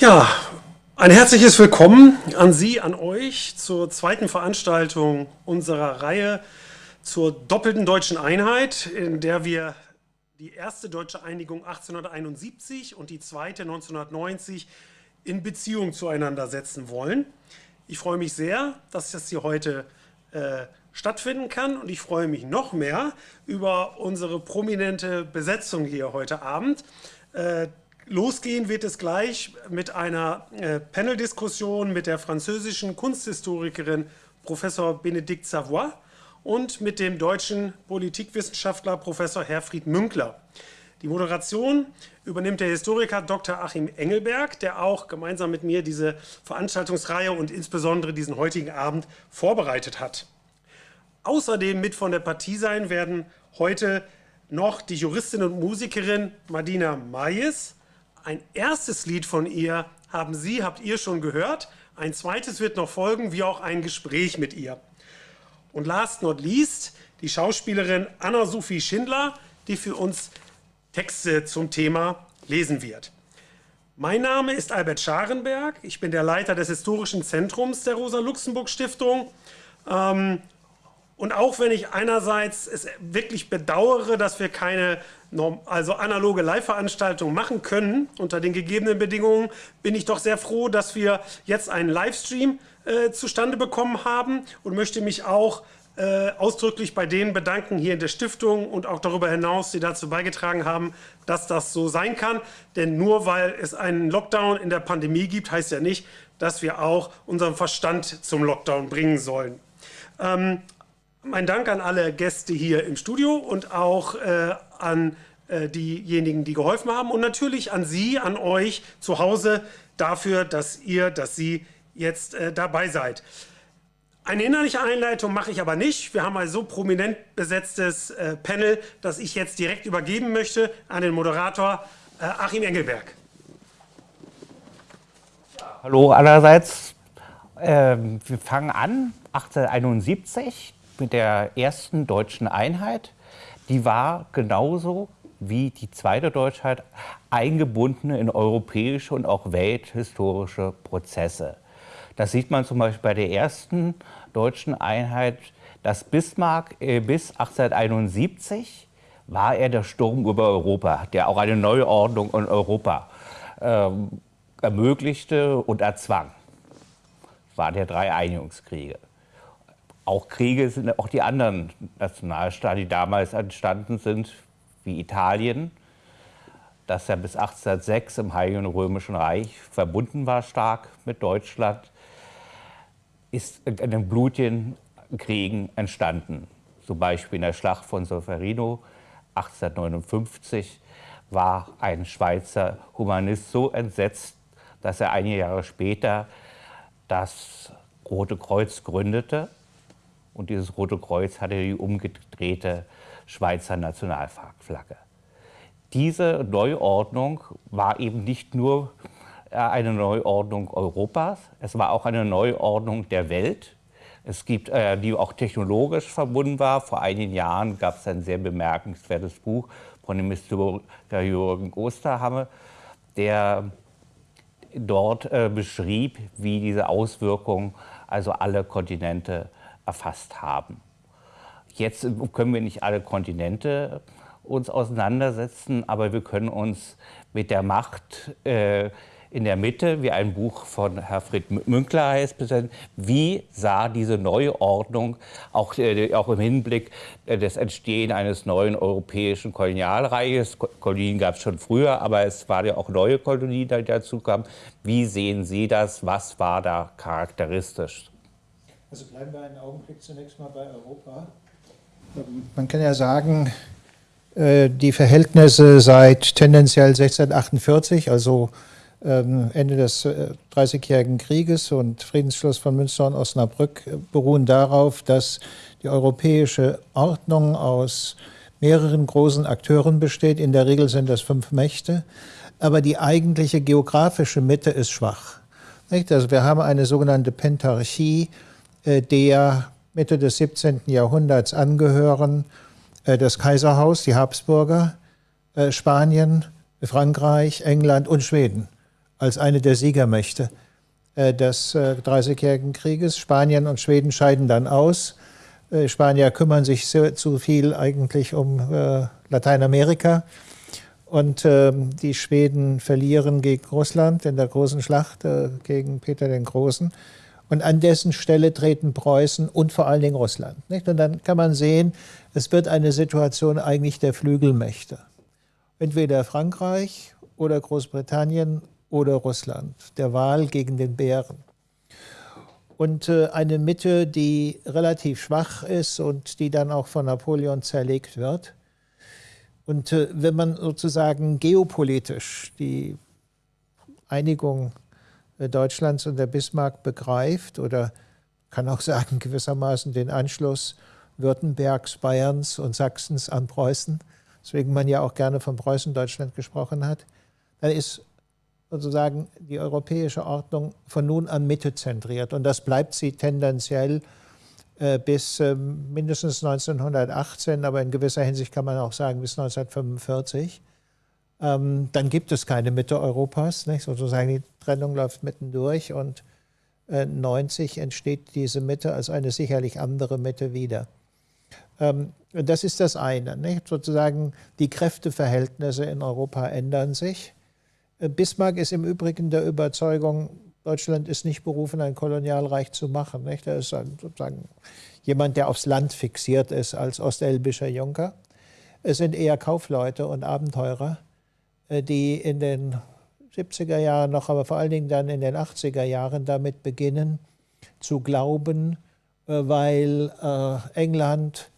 Ja, ein herzliches Willkommen an Sie, an euch zur zweiten Veranstaltung unserer Reihe zur doppelten deutschen Einheit, in der wir die erste deutsche Einigung 1871 und die zweite 1990 in Beziehung zueinander setzen wollen. Ich freue mich sehr, dass das hier heute äh, stattfinden kann und ich freue mich noch mehr über unsere prominente Besetzung hier heute Abend. Äh, Losgehen wird es gleich mit einer äh, Panel-Diskussion mit der französischen Kunsthistorikerin Professor Benedikt Savoy und mit dem deutschen Politikwissenschaftler Professor Herfried Münkler. Die Moderation übernimmt der Historiker Dr. Achim Engelberg, der auch gemeinsam mit mir diese Veranstaltungsreihe und insbesondere diesen heutigen Abend vorbereitet hat. Außerdem mit von der Partie sein werden heute noch die Juristin und Musikerin Madina Mayes, ein erstes Lied von ihr haben Sie, habt ihr schon gehört. Ein zweites wird noch folgen, wie auch ein Gespräch mit ihr. Und last not least die Schauspielerin Anna-Sophie Schindler, die für uns Texte zum Thema lesen wird. Mein Name ist Albert Scharenberg. Ich bin der Leiter des Historischen Zentrums der Rosa-Luxemburg-Stiftung. Ähm, und auch wenn ich einerseits es wirklich bedauere, dass wir keine also analoge Live-Veranstaltungen machen können unter den gegebenen Bedingungen, bin ich doch sehr froh, dass wir jetzt einen Livestream äh, zustande bekommen haben und möchte mich auch äh, ausdrücklich bei denen bedanken hier in der Stiftung und auch darüber hinaus, die dazu beigetragen haben, dass das so sein kann. Denn nur weil es einen Lockdown in der Pandemie gibt, heißt ja nicht, dass wir auch unseren Verstand zum Lockdown bringen sollen. Ähm, mein Dank an alle Gäste hier im Studio und auch äh, an äh, diejenigen, die geholfen haben und natürlich an Sie, an euch zu Hause dafür, dass ihr, dass Sie jetzt äh, dabei seid. Eine innerliche Einleitung mache ich aber nicht. Wir haben ein so prominent besetztes äh, Panel, dass ich jetzt direkt übergeben möchte an den Moderator äh, Achim Engelberg. Hallo allerseits. Ähm, wir fangen an 1871 mit der ersten deutschen Einheit. Die war genauso wie die zweite Deutschheit eingebunden in europäische und auch welthistorische Prozesse. Das sieht man zum Beispiel bei der ersten deutschen Einheit, dass Bismarck äh, bis 1871 war er der Sturm über Europa, der auch eine Neuordnung in Europa ähm, ermöglichte und erzwang. Das war der drei Einigungskriege auch Kriege sind auch die anderen Nationalstaaten, die damals entstanden sind, wie Italien, das ja bis 1806 im Heiligen Römischen Reich verbunden war stark mit Deutschland, ist in den blutigen Kriegen entstanden. Zum Beispiel in der Schlacht von Solferino 1859 war ein Schweizer Humanist so entsetzt, dass er einige Jahre später das Rote Kreuz gründete und dieses Rote Kreuz hatte die umgedrehte Schweizer Nationalflagge. Diese Neuordnung war eben nicht nur äh, eine Neuordnung Europas, es war auch eine Neuordnung der Welt. Es gibt, äh, die auch technologisch verbunden war. Vor einigen Jahren gab es ein sehr bemerkenswertes Buch von dem Historiker Jürgen Osterhamme, der dort äh, beschrieb, wie diese Auswirkungen also alle Kontinente erfasst haben. Jetzt können wir nicht alle Kontinente uns auseinandersetzen, aber wir können uns mit der Macht äh, in der Mitte, wie ein Buch von Herfried Münkler heißt, wie sah diese neue Ordnung auch, äh, auch im Hinblick äh, des Entstehen eines neuen europäischen Kolonialreiches, Kolonien gab es schon früher, aber es waren ja auch neue Kolonien, die dazu kamen. Wie sehen Sie das? Was war da charakteristisch? Also bleiben wir einen Augenblick zunächst mal bei Europa. Man kann ja sagen, äh, die Verhältnisse seit tendenziell 1648, also ähm, Ende des Dreißigjährigen äh, Krieges und Friedensschluss von Münster und Osnabrück äh, beruhen darauf, dass die europäische Ordnung aus mehreren großen Akteuren besteht. In der Regel sind das fünf Mächte. Aber die eigentliche geografische Mitte ist schwach. Also wir haben eine sogenannte Pentarchie, der Mitte des 17. Jahrhunderts angehören, äh, das Kaiserhaus, die Habsburger, äh, Spanien, Frankreich, England und Schweden. als eine der Siegermächte äh, des äh, Dreißigjährigen Krieges. Spanien und Schweden scheiden dann aus. Äh, Spanier kümmern sich zu viel eigentlich um Lateinamerika. Und ähm, die Schweden verlieren gegen Russland in der großen Schlacht gegen Peter den Großen. Und an dessen Stelle treten Preußen und vor allen Dingen Russland. Nicht? Und dann kann man sehen, es wird eine Situation eigentlich der Flügelmächte. Entweder Frankreich oder Großbritannien oder Russland, der Wahl gegen den Bären. Und äh, eine Mitte, die relativ schwach ist und die dann auch von Napoleon zerlegt wird. Und äh, wenn man sozusagen geopolitisch die Einigung Deutschlands unter Bismarck begreift oder kann auch sagen gewissermaßen den Anschluss Württembergs, Bayerns und Sachsens an Preußen, weswegen man ja auch gerne von Preußen-Deutschland gesprochen hat, dann ist sozusagen die europäische Ordnung von nun an Mitte zentriert. Und das bleibt sie tendenziell äh, bis äh, mindestens 1918, aber in gewisser Hinsicht kann man auch sagen bis 1945. Ähm, dann gibt es keine Mitte Europas. Nicht? Sozusagen die Trennung läuft mittendurch und äh, 90 entsteht diese Mitte als eine sicherlich andere Mitte wieder. Ähm, das ist das eine. Nicht? Sozusagen die Kräfteverhältnisse in Europa ändern sich. Äh, Bismarck ist im Übrigen der Überzeugung, Deutschland ist nicht berufen, ein Kolonialreich zu machen. Nicht? Er ist sozusagen jemand, der aufs Land fixiert ist als ostelbischer Junker. Es sind eher Kaufleute und Abenteurer, die in den 70er Jahren noch, aber vor allen Dingen dann in den 80er Jahren damit beginnen zu glauben, äh, weil England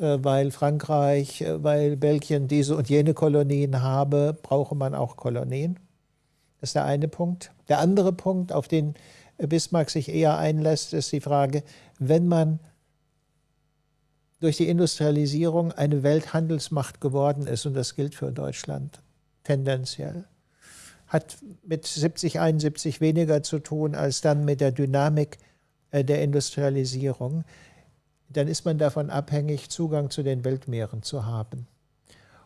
weil Frankreich, weil Belgien diese und jene Kolonien habe, brauche man auch Kolonien. Das ist der eine Punkt. Der andere Punkt, auf den Bismarck sich eher einlässt, ist die Frage, wenn man durch die Industrialisierung eine Welthandelsmacht geworden ist, und das gilt für Deutschland tendenziell, hat mit 70, 71 weniger zu tun als dann mit der Dynamik äh, der Industrialisierung dann ist man davon abhängig, Zugang zu den Weltmeeren zu haben.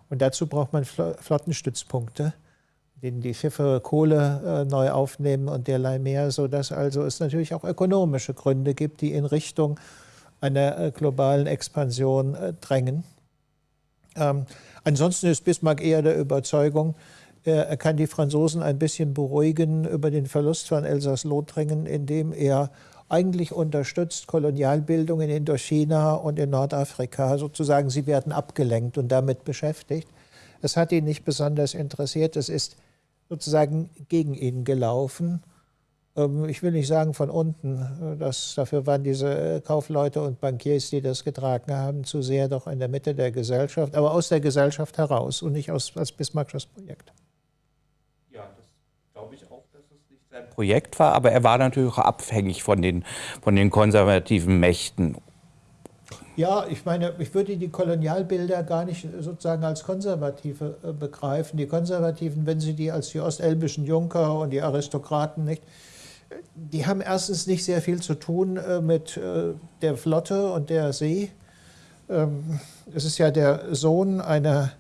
Und dazu braucht man Flottenstützpunkte, denen die Schiffe Kohle äh, neu aufnehmen und derlei mehr, sodass also es natürlich auch ökonomische Gründe gibt, die in Richtung einer äh, globalen Expansion drängen. Ansonsten ist Bismarck eher der Überzeugung, er kann die Franzosen ein bisschen beruhigen über den Verlust von Elsass-Lothringen, indem er eigentlich unterstützt Kolonialbildung in Indochina und in Nordafrika. Sozusagen, sie werden abgelenkt und damit beschäftigt. Es hat ihn nicht besonders interessiert. Es ist sozusagen gegen ihn gelaufen. Ähm, ich will nicht sagen von unten, das, dafür waren diese Kaufleute und Bankiers, die das getragen haben, zu sehr doch in der Mitte der Gesellschaft, aber aus der Gesellschaft heraus und nicht aus, als Bismarckes Projekt. sein Projekt war, aber er war natürlich auch abhängig von den, von den konservativen Mächten. Ja, ich meine, ich würde die Kolonialbilder gar nicht sozusagen als konservative äh, begreifen. Die Konservativen, wenn Sie die als die ostelbischen Junker und die Aristokraten nicht, die haben erstens nicht sehr viel zu tun äh, mit äh, der Flotte und der See. Ähm, es ist ja der Sohn einer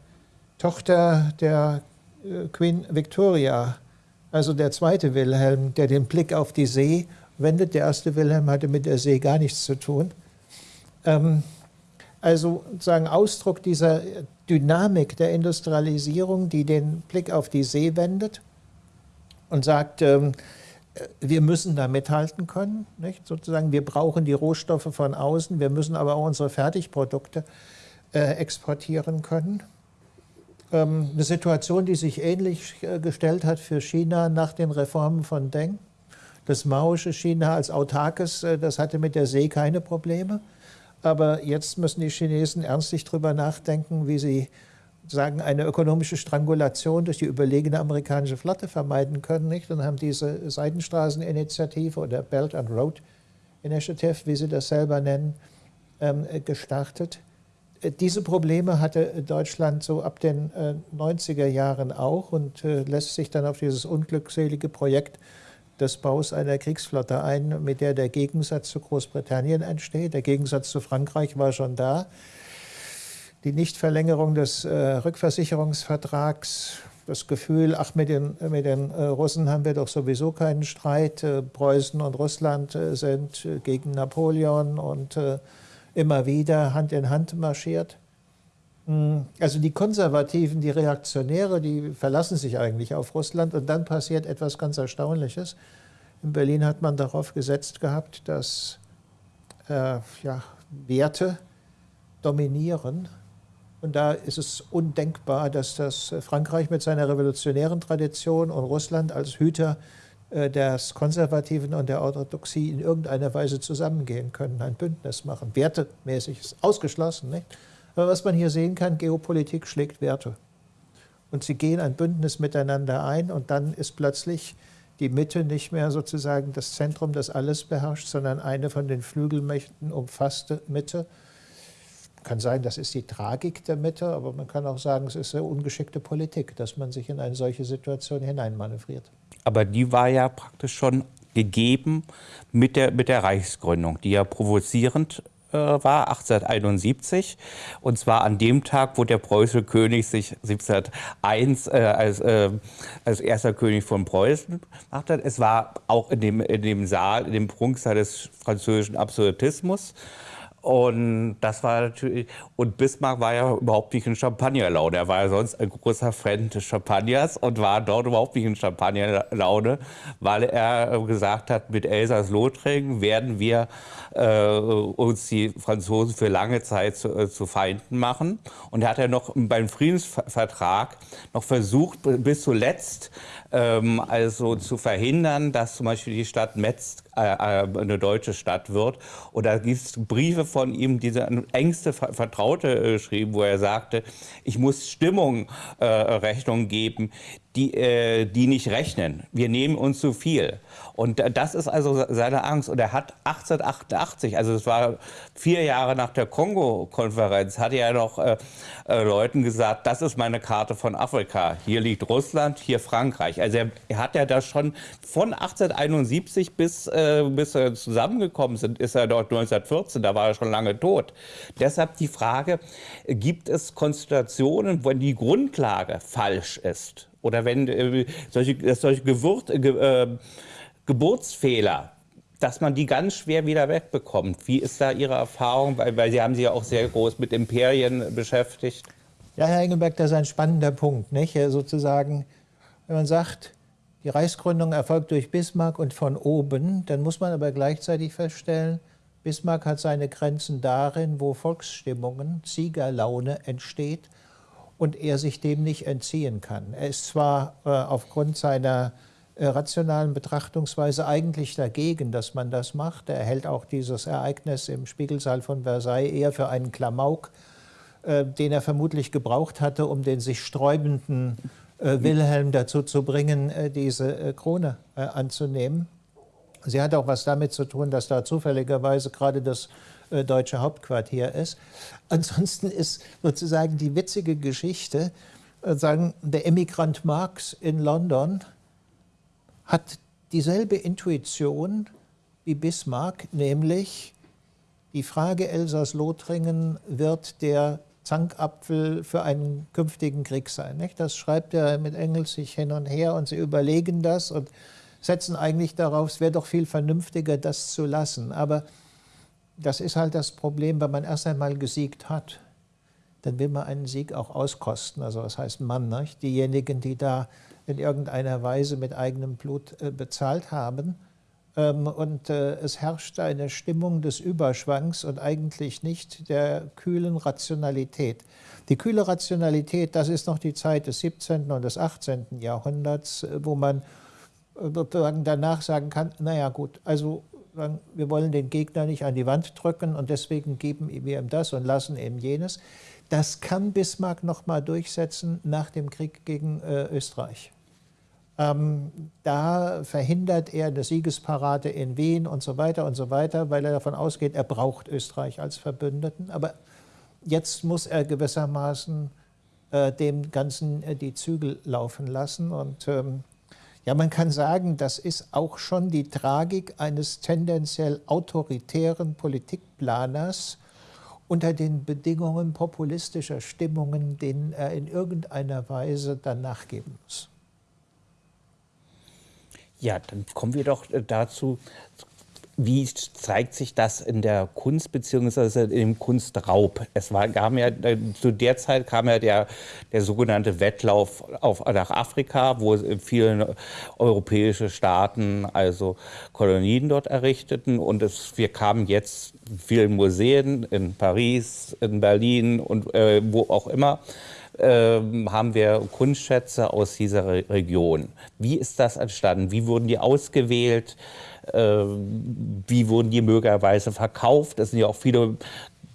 Tochter der Queen Victoria, also der zweite Wilhelm, der den Blick auf die See wendet. Der erste Wilhelm hatte mit der See gar nichts zu tun. Ähm, also sozusagen Ausdruck dieser Dynamik der Industrialisierung, die den Blick auf die See wendet und sagt, ähm, wir müssen da mithalten können. Nicht? Sozusagen, wir brauchen die Rohstoffe von außen, wir müssen aber auch unsere Fertigprodukte äh, exportieren können. Ähm, eine Situation, die sich ähnlich äh, gestellt hat für China nach den Reformen von Deng. Das maoische China als autarkes, äh, das hatte mit der See keine Probleme. Aber jetzt müssen die Chinesen ernstlich darüber nachdenken, wie sie sagen, eine ökonomische Strangulation durch die überlegene amerikanische Flotte vermeiden können. Nicht? Und haben diese Seidenstraßeninitiative oder Belt and Road Initiative, wie sie das selber nennen, ähm, gestartet diese Probleme hatte Deutschland so ab den 90er äh, Jahren auch und äh, lässt sich dann auf dieses unglückselige Projekt des Baus einer Kriegsflotte ein, mit der der Gegensatz zu Großbritannien entsteht. Der Gegensatz zu Frankreich war schon da. Die Nichtverlängerung des äh, Rückversicherungsvertrags das Gefühl, ach, mit den, mit den äh, Russen haben wir doch sowieso keinen Streit. Äh, Preußen und Russland äh, sind äh, gegen Napoleon und äh, immer wieder Hand in Hand marschiert. Hm, also die Konservativen, die Reaktionäre, die verlassen sich eigentlich auf Russland und dann passiert etwas ganz Erstaunliches. In Berlin hat man darauf gesetzt gehabt, dass ja, Werte dominieren und da ist es undenkbar, dass das Frankreich mit seiner revolutionären Tradition und Russland als Hüter äh, des Konservativen und der Orthodoxie in irgendeiner Weise zusammengehen können, ein Bündnis machen. Wertemäßig ist ausgeschlossen. Nicht? Aber was man hier sehen kann, Geopolitik schlägt Werte. Und sie gehen ein Bündnis miteinander ein und dann ist plötzlich die Mitte nicht mehr sozusagen das Zentrum, das alles beherrscht, sondern eine von den Flügelmächten umfasste Mitte kann sein, das ist die Tragik der Mitte, aber man kann auch sagen, es ist eine ungeschickte Politik, dass man sich in eine solche Situation hineinmanövriert. Aber die war ja praktisch schon gegeben mit der, mit der Reichsgründung, die ja provozierend äh, war, 1871. Und zwar an dem Tag, wo der preußische König sich 1701 äh, als, äh, als erster König von Preußen gemacht hat. Es war auch in dem, in dem Saal, in dem Prunksaal des französischen Absolutismus. Und das war natürlich, und Bismarck war ja überhaupt nicht in Champagnerlaune. Er war ja sonst ein großer Fan des Champagners und war dort überhaupt nicht in Champagnerlaune, weil er gesagt hat, mit Elsass-Lothringen werden wir äh, uns die Franzosen für lange Zeit zu, äh, zu Feinden machen. Und er hat ja noch beim Friedensvertrag noch versucht, bis zuletzt also zu verhindern, dass zum Beispiel die Stadt Metz äh, äh eine deutsche Stadt wird. Und da gibt es Briefe von ihm, diese engste Vertraute äh, schrieben, wo er sagte, ich muss Stimmung äh, Rechnung geben, die, äh, die nicht rechnen. Wir nehmen uns zu viel. Und das ist also seine Angst. Und er hat 1888, also es war vier Jahre nach der Kongo-Konferenz, hat er noch äh, äh, Leuten gesagt, das ist meine Karte von Afrika. Hier liegt Russland, hier Frankreich. Also er, er hat ja das schon von 1871 bis, äh, bis er zusammengekommen sind, ist er dort 1914, da war er schon lange tot. Deshalb die Frage, gibt es Konstellationen, wo die Grundlage falsch ist? Oder wenn äh, solche, solche Gewürz, äh, äh, Geburtsfehler, dass man die ganz schwer wieder wegbekommt. Wie ist da Ihre Erfahrung? Weil, weil Sie haben sich ja auch sehr groß mit Imperien beschäftigt. Ja, Herr Engelberg, das ist ein spannender Punkt. Nicht? Sozusagen, wenn man sagt, die Reichsgründung erfolgt durch Bismarck und von oben, dann muss man aber gleichzeitig feststellen, Bismarck hat seine Grenzen darin, wo Volksstimmungen, Siegerlaune entsteht und er sich dem nicht entziehen kann. Er ist zwar äh, aufgrund seiner äh, rationalen Betrachtungsweise eigentlich dagegen, dass man das macht. Er hält auch dieses Ereignis im Spiegelsaal von Versailles eher für einen Klamauk, äh, den er vermutlich gebraucht hatte, um den sich sträubenden Wilhelm dazu zu bringen, äh, diese äh, Krone anzunehmen. Sie hat auch was damit zu tun, dass da zufälligerweise gerade das äh, deutsche Hauptquartier ist. Ansonsten ist sozusagen die witzige Geschichte, äh, sagen, der Emigrant Marx in London hat dieselbe Intuition wie Bismarck, nämlich die Frage Elsass-Lothringen wird der Zankapfel für einen künftigen Krieg sein. Nicht? Das schreibt er mit Engels sich hin und her und sie überlegen das und setzen eigentlich darauf, es wäre doch viel vernünftiger, das zu lassen. Aber das ist halt das Problem, wenn man erst einmal gesiegt hat, dann will man einen Sieg auch auskosten. Also was heißt man? Nicht? Diejenigen, die da in irgendeiner Weise mit eigenem Blut äh, bezahlt haben. Ähm, und äh, es herrscht eine Stimmung des Überschwangs und eigentlich nicht der kühlen Rationalität. Die kühle Rationalität, das ist noch die Zeit des 17. und des 18. Jahrhunderts, äh, wo man äh, danach sagen kann, naja gut, also wir wollen den Gegner nicht an die Wand drücken und deswegen geben wir ihm das und lassen ihm jenes. Das kann Bismarck noch mal durchsetzen nach dem Krieg gegen äh, Österreich. Ähm, da verhindert er eine Siegesparade in Wien und so weiter und so weiter, weil er davon ausgeht, er braucht Österreich als Verbündeten. Aber jetzt muss er gewissermaßen äh, dem Ganzen äh, die Zügel laufen lassen und ähm, ja, man kann sagen, das ist auch schon die Tragik eines tendenziell autoritären Politikplaners unter den Bedingungen populistischer Stimmungen, denen er in irgendeiner Weise dann nachgeben muss. Ja, dann kommen wir doch äh, dazu, wie zeigt sich das in der Kunst bzw. im Kunstraub? Es war, kam ja, äh, zu der Zeit kam ja der, der sogenannte Wettlauf auf, nach Afrika, wo viele europäische Staaten also Kolonien dort errichteten. Und es, wir kamen jetzt vielen Museen in Paris, in Berlin und äh, wo auch immer äh, haben wir Kunstschätze aus dieser Re Region. Wie ist das entstanden? Wie wurden die ausgewählt? Äh, wie wurden die möglicherweise verkauft? Es sind ja auch viele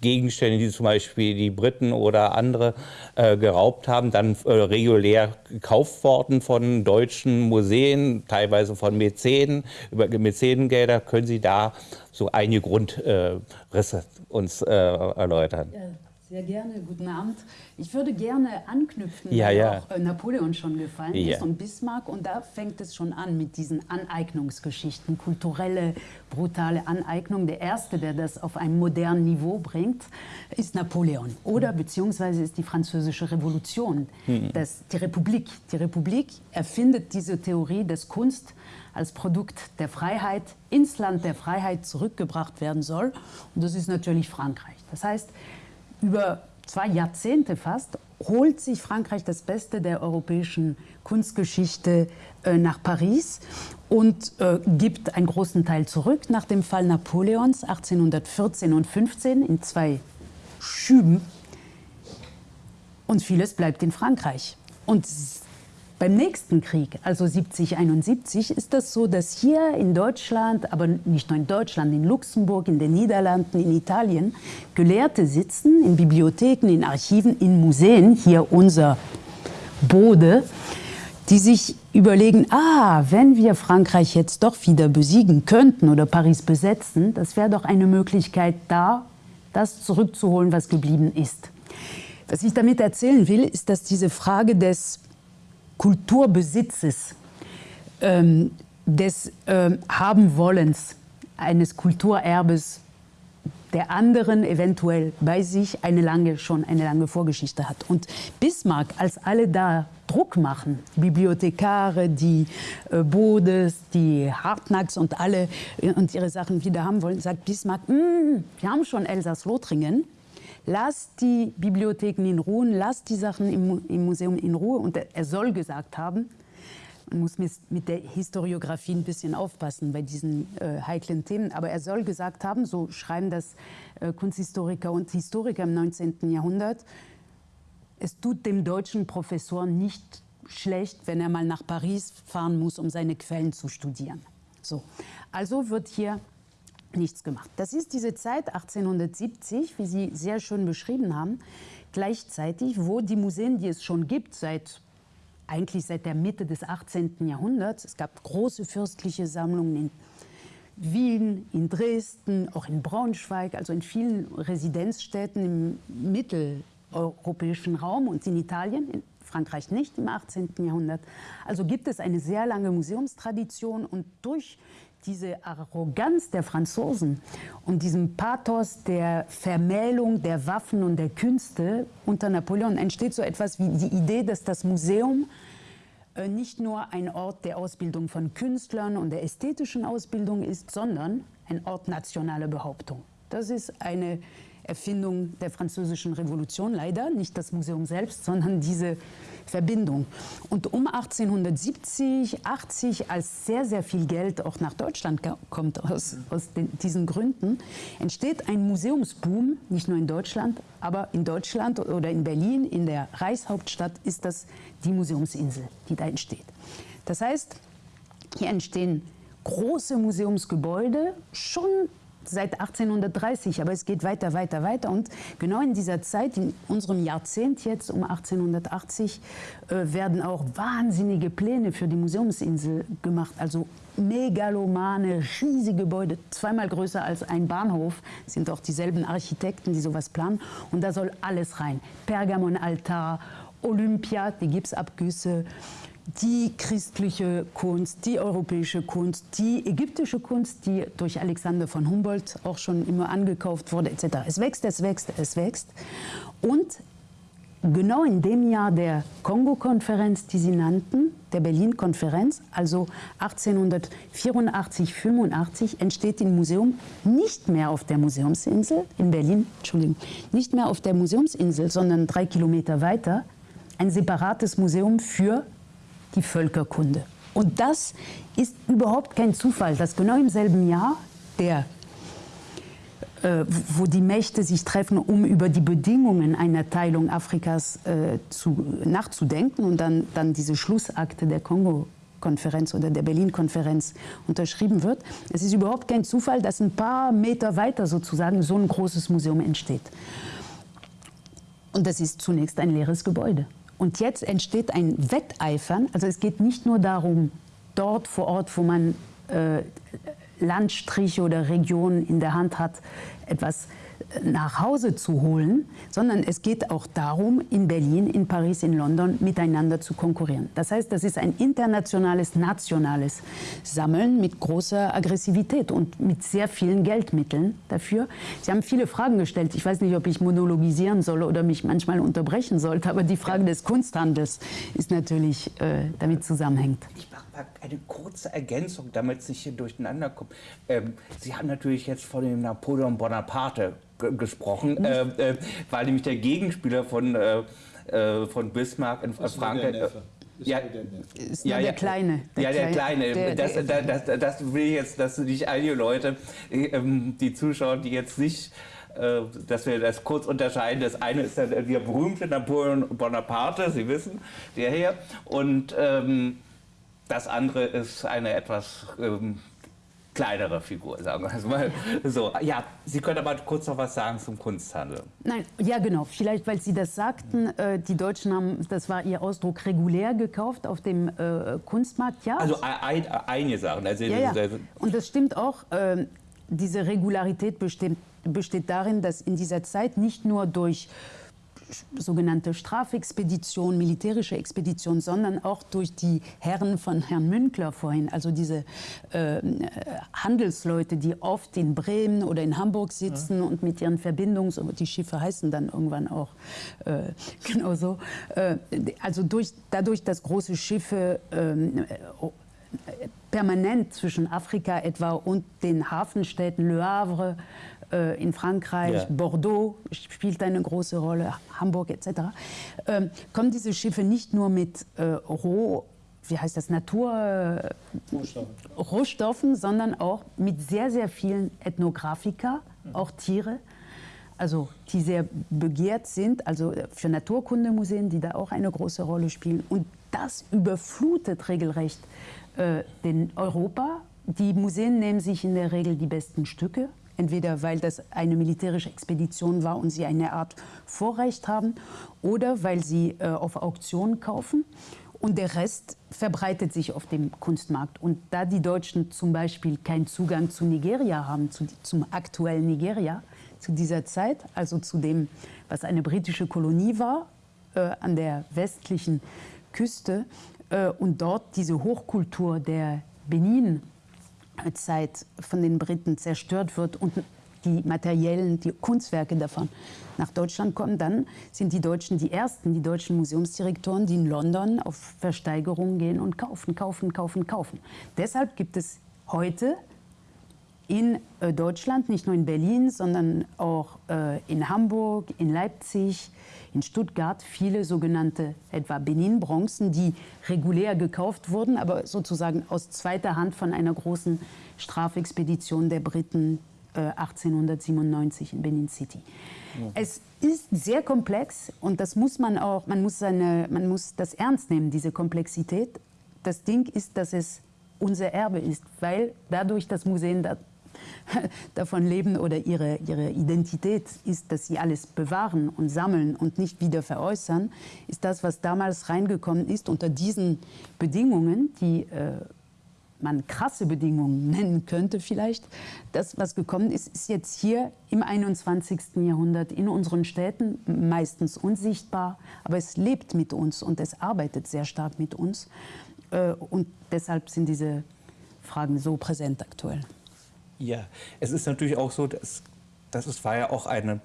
Gegenstände, die zum Beispiel die Briten oder andere äh, geraubt haben, dann äh, regulär gekauft worden von deutschen Museen, teilweise von Mäzenen, über Mäzenengelder. Können Sie da so einige Grundrisse uns äh, erläutern? Ja. Sehr gerne, guten Abend. Ich würde gerne anknüpfen, ja, ja. auch äh, Napoleon schon gefallen ja. ist und Bismarck. Und da fängt es schon an mit diesen Aneignungsgeschichten, kulturelle, brutale Aneignung. Der Erste, der das auf ein modernes Niveau bringt, ist Napoleon. Oder beziehungsweise ist die Französische Revolution, mhm. das, die Republik. Die Republik erfindet diese Theorie, dass Kunst als Produkt der Freiheit ins Land der Freiheit zurückgebracht werden soll. Und das ist natürlich Frankreich. Das heißt, über zwei Jahrzehnte fast holt sich Frankreich das Beste der europäischen Kunstgeschichte äh, nach Paris und äh, gibt einen großen Teil zurück nach dem Fall Napoleons 1814 und 15 in zwei Schüben. Und vieles bleibt in Frankreich. Und beim nächsten Krieg, also 70, 71, ist das so, dass hier in Deutschland, aber nicht nur in Deutschland, in Luxemburg, in den Niederlanden, in Italien, Gelehrte sitzen in Bibliotheken, in Archiven, in Museen, hier unser Bode, die sich überlegen, ah, wenn wir Frankreich jetzt doch wieder besiegen könnten oder Paris besetzen, das wäre doch eine Möglichkeit da, das zurückzuholen, was geblieben ist. Was ich damit erzählen will, ist, dass diese Frage des Kulturbesitzes, ähm, des ähm, Habenwollens eines Kulturerbes der anderen eventuell bei sich eine lange, schon eine lange Vorgeschichte hat. Und Bismarck, als alle da Druck machen, Bibliothekare, die äh, Bodes, die Hartnacks und alle äh, und ihre Sachen wieder haben wollen, sagt Bismarck, mm, wir haben schon Elsass-Lothringen, lass die Bibliotheken in Ruhe, lass die Sachen im, im Museum in Ruhe. Und er soll gesagt haben, man muss mit der Historiografie ein bisschen aufpassen bei diesen äh, heiklen Themen, aber er soll gesagt haben, so schreiben das äh, Kunsthistoriker und Historiker im 19. Jahrhundert, es tut dem deutschen Professor nicht schlecht, wenn er mal nach Paris fahren muss, um seine Quellen zu studieren. So. Also wird hier nichts gemacht. Das ist diese Zeit 1870, wie Sie sehr schön beschrieben haben, gleichzeitig, wo die Museen, die es schon gibt, seit eigentlich seit der Mitte des 18. Jahrhunderts, es gab große fürstliche Sammlungen in Wien, in Dresden, auch in Braunschweig, also in vielen Residenzstädten im mitteleuropäischen Raum und in Italien, in Frankreich nicht im 18. Jahrhundert. Also gibt es eine sehr lange Museumstradition und durch diese Arroganz der Franzosen und diesem Pathos der Vermählung der Waffen und der Künste unter Napoleon entsteht so etwas wie die Idee, dass das Museum äh, nicht nur ein Ort der Ausbildung von Künstlern und der ästhetischen Ausbildung ist, sondern ein Ort nationaler Behauptung. Das ist eine Erfindung der französischen Revolution, leider nicht das Museum selbst, sondern diese Verbindung. Und um 1870, 80, als sehr, sehr viel Geld auch nach Deutschland kommt aus, aus den, diesen Gründen, entsteht ein Museumsboom, nicht nur in Deutschland, aber in Deutschland oder in Berlin, in der Reichshauptstadt, ist das die Museumsinsel, die da entsteht. Das heißt, hier entstehen große Museumsgebäude, schon seit 1830, aber es geht weiter, weiter, weiter. Und genau in dieser Zeit, in unserem Jahrzehnt jetzt um 1880, äh, werden auch wahnsinnige Pläne für die Museumsinsel gemacht. Also megalomane, riesige Gebäude, zweimal größer als ein Bahnhof, sind auch dieselben Architekten, die sowas planen. Und da soll alles rein. Pergamonaltar, Olympia, die Gipsabgüsse, die christliche Kunst, die europäische Kunst, die ägyptische Kunst, die durch Alexander von Humboldt auch schon immer angekauft wurde, etc. Es wächst, es wächst, es wächst. Und genau in dem Jahr der Kongo-Konferenz, die Sie nannten, der Berlin-Konferenz, also 1884, 85, entsteht im Museum nicht mehr auf der Museumsinsel in Berlin, Entschuldigung, nicht mehr auf der Museumsinsel, sondern drei Kilometer weiter, ein separates Museum für die Völkerkunde. Und das ist überhaupt kein Zufall, dass genau im selben Jahr der äh, wo die Mächte sich treffen, um über die Bedingungen einer Teilung Afrikas äh, zu, nachzudenken und dann, dann diese Schlussakte der Kongo-Konferenz oder der Berlin-Konferenz unterschrieben wird. Es ist überhaupt kein Zufall, dass ein paar Meter weiter sozusagen so ein großes Museum entsteht. Und das ist zunächst ein leeres Gebäude. Und jetzt entsteht ein Wetteifern. Also es geht nicht nur darum, dort vor Ort, wo man äh, Landstriche oder Regionen in der Hand hat, etwas nach Hause zu holen, sondern es geht auch darum, in Berlin, in Paris, in London miteinander zu konkurrieren. Das heißt, das ist ein internationales, nationales Sammeln mit großer Aggressivität und mit sehr vielen Geldmitteln dafür. Sie haben viele Fragen gestellt. Ich weiß nicht, ob ich monologisieren soll oder mich manchmal unterbrechen sollte, aber die Frage des Kunsthandels ist natürlich äh, damit zusammenhängt. Eine kurze Ergänzung, damit es nicht hier durcheinander kommt. Ähm, Sie haben natürlich jetzt von dem Napoleon Bonaparte gesprochen, äh, äh, weil nämlich der Gegenspieler von, äh, äh von Bismarck in Frankreich. Ja, ist ja, der Kleine. Der ja, der Kleine. Der, das, der, das, das, das, will ich jetzt, dass nicht einige Leute, ähm, die Zuschauer, die jetzt nicht, äh, dass wir das kurz unterscheiden. Das eine ist der, der berühmte Napoleon Bonaparte, Sie wissen, der hier. Und ähm, das andere ist eine etwas ähm, kleinere Figur, sagen wir es mal so. Ja, Sie können aber kurz noch was sagen zum Kunsthandel. Nein, ja genau, vielleicht weil Sie das sagten, äh, die Deutschen haben, das war Ihr Ausdruck, regulär gekauft auf dem äh, Kunstmarkt, ja. Also ein, einige Sachen. Also, ja, ja. Und das stimmt auch, äh, diese Regularität besteht, besteht darin, dass in dieser Zeit nicht nur durch sogenannte Strafexpedition, militärische Expedition, sondern auch durch die Herren von Herrn Münkler vorhin, also diese äh, Handelsleute, die oft in Bremen oder in Hamburg sitzen ja. und mit ihren Verbindungs- die Schiffe heißen dann irgendwann auch äh, genauso. Äh, also durch, dadurch, dass große Schiffe ähm, permanent zwischen Afrika etwa und den Hafenstädten Le Havre äh, in Frankreich, ja. Bordeaux spielt eine große Rolle, Hamburg etc., ähm, kommen diese Schiffe nicht nur mit äh, Roh, wie heißt das, Natur, Rohstoffen. Rohstoffen, sondern auch mit sehr, sehr vielen Ethnografika, mhm. auch Tiere, also die sehr begehrt sind, also für Naturkundemuseen, die da auch eine große Rolle spielen. Und das überflutet regelrecht äh, den Europa. Die Museen nehmen sich in der Regel die besten Stücke, entweder weil das eine militärische Expedition war und sie eine Art Vorrecht haben oder weil sie äh, auf Auktionen kaufen. Und der Rest verbreitet sich auf dem Kunstmarkt. Und da die Deutschen zum Beispiel keinen Zugang zu Nigeria haben, zu, zum aktuellen Nigeria, zu dieser Zeit, also zu dem, was eine britische Kolonie war, äh, an der westlichen Küste, äh, und dort diese Hochkultur der Benin Zeit von den Briten zerstört wird und die materiellen, die Kunstwerke davon nach Deutschland kommen, dann sind die Deutschen die ersten, die deutschen Museumsdirektoren, die in London auf Versteigerungen gehen und kaufen, kaufen, kaufen, kaufen. Deshalb gibt es heute in äh, Deutschland, nicht nur in Berlin, sondern auch äh, in Hamburg, in Leipzig, in Stuttgart viele sogenannte etwa Benin-Bronzen, die regulär gekauft wurden, aber sozusagen aus zweiter Hand von einer großen Strafexpedition der Briten äh, 1897 in Benin City. Mhm. Es ist sehr komplex und das muss man auch, man muss, seine, man muss das ernst nehmen, diese Komplexität. Das Ding ist, dass es unser Erbe ist, weil dadurch das Museen da davon leben oder ihre, ihre Identität ist, dass sie alles bewahren und sammeln und nicht wieder veräußern, ist das, was damals reingekommen ist unter diesen Bedingungen, die äh, man krasse Bedingungen nennen könnte vielleicht. Das, was gekommen ist, ist jetzt hier im 21. Jahrhundert in unseren Städten meistens unsichtbar, aber es lebt mit uns und es arbeitet sehr stark mit uns. Äh, und deshalb sind diese Fragen so präsent aktuell. Ja, es ist natürlich auch so, dass, dass es war ja auch eine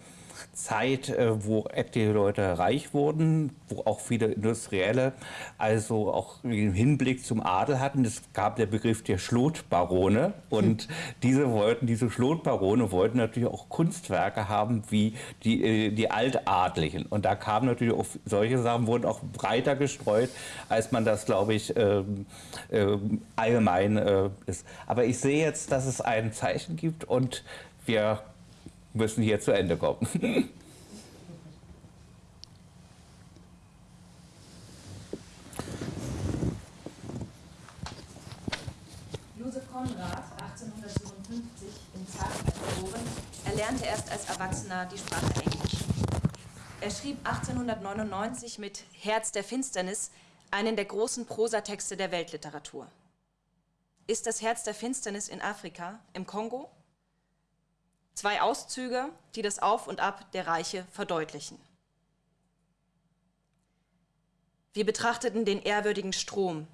Zeit, äh, wo etliche Leute reich wurden, wo auch viele Industrielle also auch im Hinblick zum Adel hatten. Es gab der Begriff der Schlotbarone und hm. diese wollten, diese Schlotbarone wollten natürlich auch Kunstwerke haben wie die, äh, die Altadlichen. Und da kamen natürlich auch solche Sachen, wurden auch breiter gestreut, als man das, glaube ich, äh, äh, allgemein äh, ist. Aber ich sehe jetzt, dass es ein Zeichen gibt und wir müssen hier zu Ende kommen. Josef Konrad, 1857 in Zagreb geboren, erlernte erst als Erwachsener die Sprache Englisch. Er schrieb 1899 mit Herz der Finsternis einen der großen Prosatexte der Weltliteratur. Ist das Herz der Finsternis in Afrika, im Kongo? Zwei Auszüge, die das Auf und Ab der Reiche verdeutlichen. Wir betrachteten den ehrwürdigen Strom,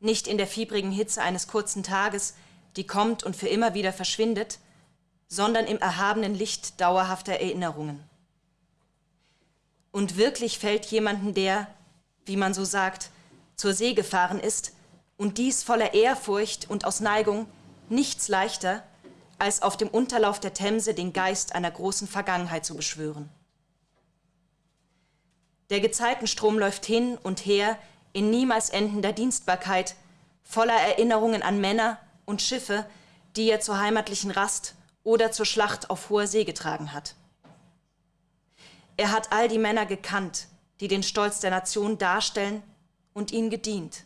nicht in der fiebrigen Hitze eines kurzen Tages, die kommt und für immer wieder verschwindet, sondern im erhabenen Licht dauerhafter Erinnerungen. Und wirklich fällt jemanden, der, wie man so sagt, zur See gefahren ist, und dies voller Ehrfurcht und aus Neigung, nichts leichter, als auf dem Unterlauf der Themse den Geist einer großen Vergangenheit zu beschwören. Der Gezeitenstrom läuft hin und her in niemals endender Dienstbarkeit, voller Erinnerungen an Männer und Schiffe, die er zur heimatlichen Rast oder zur Schlacht auf hoher See getragen hat. Er hat all die Männer gekannt, die den Stolz der Nation darstellen und ihnen gedient.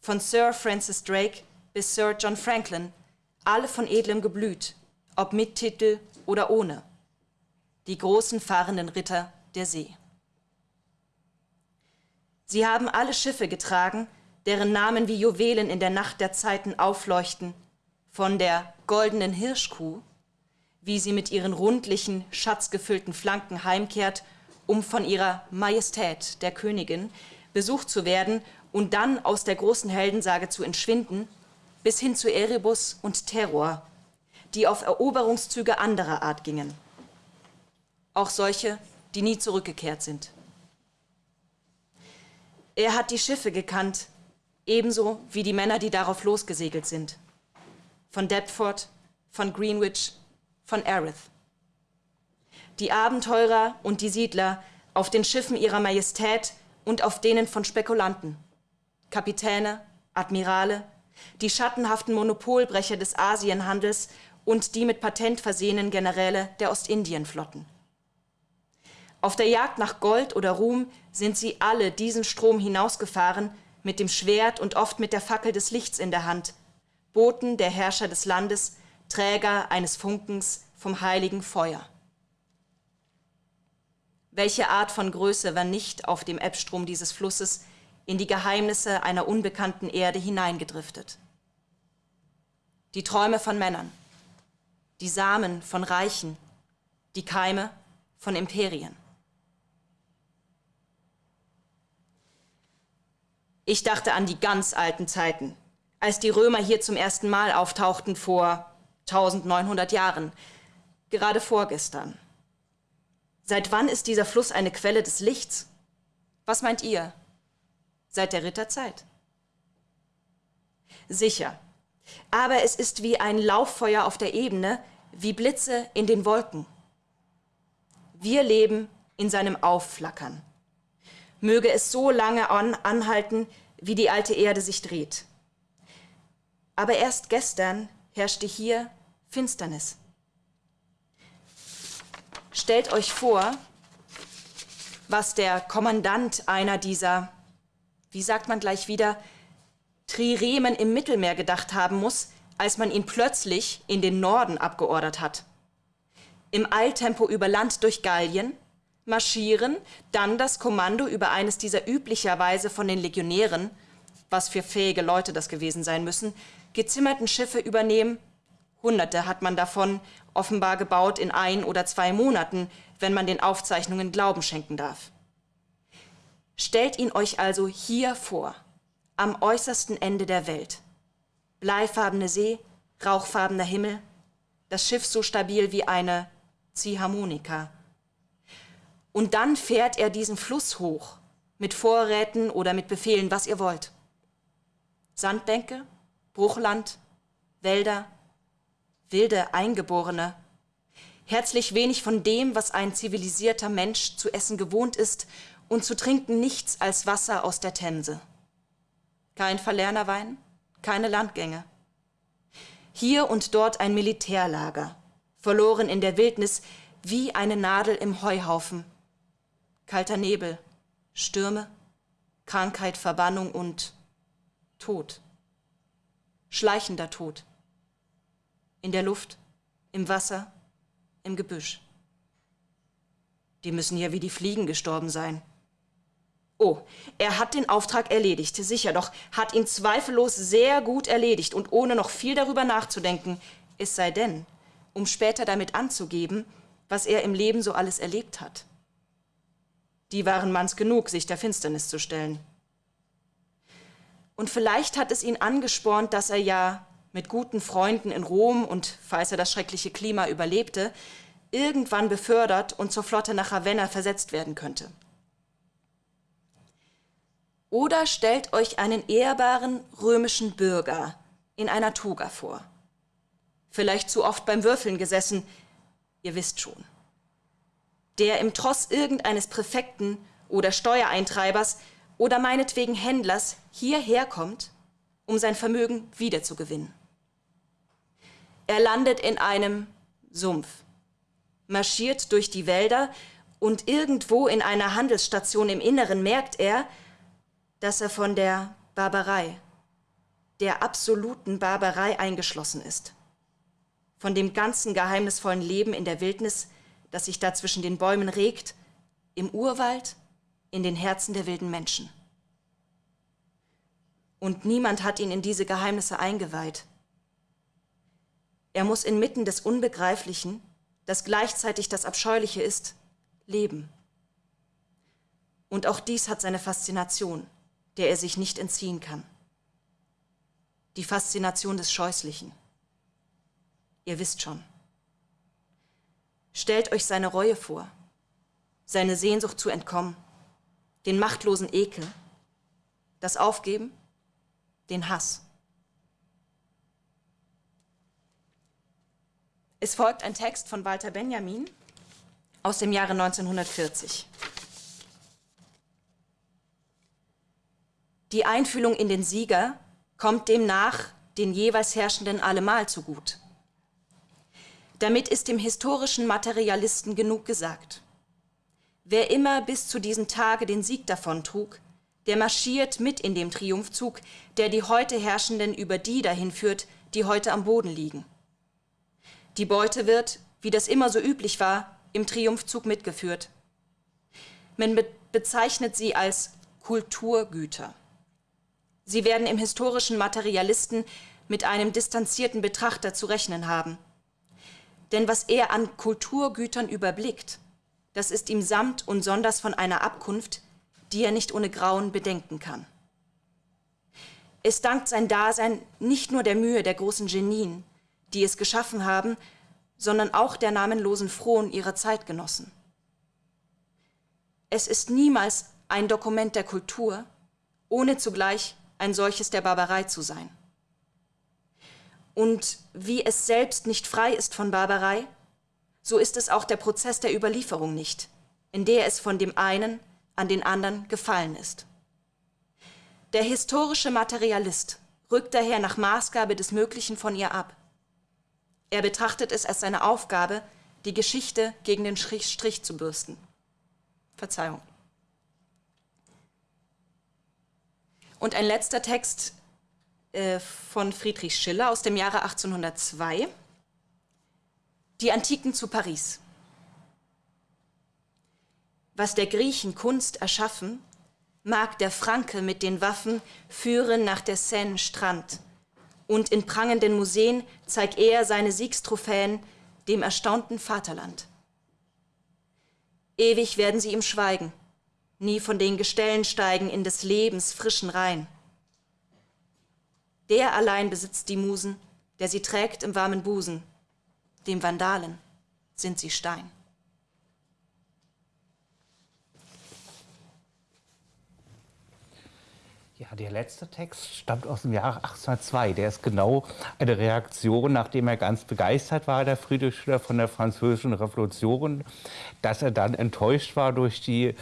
Von Sir Francis Drake bis Sir John Franklin alle von edlem Geblüt, ob mit Titel oder ohne, die großen fahrenden Ritter der See. Sie haben alle Schiffe getragen, deren Namen wie Juwelen in der Nacht der Zeiten aufleuchten, von der goldenen Hirschkuh, wie sie mit ihren rundlichen, schatzgefüllten Flanken heimkehrt, um von ihrer Majestät, der Königin, besucht zu werden und dann aus der großen Heldensage zu entschwinden, bis hin zu Erebus und Terror, die auf Eroberungszüge anderer Art gingen. Auch solche, die nie zurückgekehrt sind. Er hat die Schiffe gekannt, ebenso wie die Männer, die darauf losgesegelt sind. Von Deptford, von Greenwich, von Erith. Die Abenteurer und die Siedler auf den Schiffen ihrer Majestät und auf denen von Spekulanten, Kapitäne, Admirale, die schattenhaften Monopolbrecher des Asienhandels und die mit Patent versehenen Generäle der Ostindienflotten. Auf der Jagd nach Gold oder Ruhm sind sie alle diesen Strom hinausgefahren, mit dem Schwert und oft mit der Fackel des Lichts in der Hand, Boten der Herrscher des Landes, Träger eines Funkens vom heiligen Feuer. Welche Art von Größe war nicht auf dem Ebbstrom dieses Flusses in die Geheimnisse einer unbekannten Erde hineingedriftet. Die Träume von Männern, die Samen von Reichen, die Keime von Imperien. Ich dachte an die ganz alten Zeiten, als die Römer hier zum ersten Mal auftauchten vor 1900 Jahren, gerade vorgestern. Seit wann ist dieser Fluss eine Quelle des Lichts? Was meint ihr? Seit der Ritterzeit. Sicher. Aber es ist wie ein Lauffeuer auf der Ebene, wie Blitze in den Wolken. Wir leben in seinem Aufflackern. Möge es so lange an, anhalten, wie die alte Erde sich dreht. Aber erst gestern herrschte hier Finsternis. Stellt euch vor, was der Kommandant einer dieser wie sagt man gleich wieder, Triremen im Mittelmeer gedacht haben muss, als man ihn plötzlich in den Norden abgeordert hat. Im Eiltempo über Land durch Gallien, marschieren, dann das Kommando über eines dieser üblicherweise von den Legionären, was für fähige Leute das gewesen sein müssen, gezimmerten Schiffe übernehmen. Hunderte hat man davon offenbar gebaut in ein oder zwei Monaten, wenn man den Aufzeichnungen Glauben schenken darf. Stellt ihn euch also hier vor, am äußersten Ende der Welt. Bleifarbene See, rauchfarbener Himmel, das Schiff so stabil wie eine Ziehharmonika. Und dann fährt er diesen Fluss hoch, mit Vorräten oder mit Befehlen, was ihr wollt. Sandbänke, Bruchland, Wälder, wilde Eingeborene, herzlich wenig von dem, was ein zivilisierter Mensch zu essen gewohnt ist und zu trinken nichts als Wasser aus der Themse. Kein Verlernerwein, keine Landgänge. Hier und dort ein Militärlager, verloren in der Wildnis wie eine Nadel im Heuhaufen. Kalter Nebel, Stürme, Krankheit, Verbannung und Tod. Schleichender Tod. In der Luft, im Wasser, im Gebüsch. Die müssen ja wie die Fliegen gestorben sein. Oh, er hat den Auftrag erledigt, sicher, doch hat ihn zweifellos sehr gut erledigt und ohne noch viel darüber nachzudenken, es sei denn, um später damit anzugeben, was er im Leben so alles erlebt hat. Die waren manns genug, sich der Finsternis zu stellen. Und vielleicht hat es ihn angespornt, dass er ja mit guten Freunden in Rom und, falls er das schreckliche Klima überlebte, irgendwann befördert und zur Flotte nach Ravenna versetzt werden könnte. Oder stellt euch einen ehrbaren römischen Bürger in einer Toga vor. Vielleicht zu oft beim Würfeln gesessen, ihr wisst schon. Der im Tross irgendeines Präfekten oder Steuereintreibers oder meinetwegen Händlers hierher kommt, um sein Vermögen wiederzugewinnen. Er landet in einem Sumpf, marschiert durch die Wälder und irgendwo in einer Handelsstation im Inneren merkt er, dass er von der Barbarei, der absoluten Barbarei eingeschlossen ist. Von dem ganzen geheimnisvollen Leben in der Wildnis, das sich da zwischen den Bäumen regt, im Urwald, in den Herzen der wilden Menschen. Und niemand hat ihn in diese Geheimnisse eingeweiht. Er muss inmitten des Unbegreiflichen, das gleichzeitig das Abscheuliche ist, leben. Und auch dies hat seine Faszination der er sich nicht entziehen kann. Die Faszination des Scheußlichen. Ihr wisst schon. Stellt euch seine Reue vor, seine Sehnsucht zu entkommen, den machtlosen Ekel, das Aufgeben, den Hass. Es folgt ein Text von Walter Benjamin aus dem Jahre 1940. Die Einfühlung in den Sieger kommt demnach den jeweils Herrschenden allemal zugut. Damit ist dem historischen Materialisten genug gesagt. Wer immer bis zu diesem Tage den Sieg davontrug, der marschiert mit in dem Triumphzug, der die heute Herrschenden über die dahin führt, die heute am Boden liegen. Die Beute wird, wie das immer so üblich war, im Triumphzug mitgeführt. Man be bezeichnet sie als Kulturgüter. Sie werden im historischen Materialisten mit einem distanzierten Betrachter zu rechnen haben. Denn was er an Kulturgütern überblickt, das ist ihm samt und sonders von einer Abkunft, die er nicht ohne Grauen bedenken kann. Es dankt sein Dasein nicht nur der Mühe der großen Genien, die es geschaffen haben, sondern auch der namenlosen Frohen ihrer Zeitgenossen. Es ist niemals ein Dokument der Kultur, ohne zugleich ein solches der Barbarei zu sein. Und wie es selbst nicht frei ist von Barbarei, so ist es auch der Prozess der Überlieferung nicht, in der es von dem einen an den anderen gefallen ist. Der historische Materialist rückt daher nach Maßgabe des Möglichen von ihr ab. Er betrachtet es als seine Aufgabe, die Geschichte gegen den Strich, zu bürsten. Verzeihung. Und ein letzter Text äh, von Friedrich Schiller aus dem Jahre 1802. Die Antiken zu Paris. Was der Griechen Kunst erschaffen, mag der Franke mit den Waffen führen nach der Seine Strand. Und in prangenden Museen zeigt er seine Siegstrophäen dem erstaunten Vaterland. Ewig werden sie ihm schweigen, nie von den Gestellen steigen in des Lebens frischen Rhein. Der allein besitzt die Musen, der sie trägt im warmen Busen, dem Vandalen sind sie Stein. Ja, der letzte Text stammt aus dem Jahr 1802. Der ist genau eine Reaktion, nachdem er ganz begeistert war, der Friedrich Schiller, von der französischen Revolution, dass er dann enttäuscht war durch die,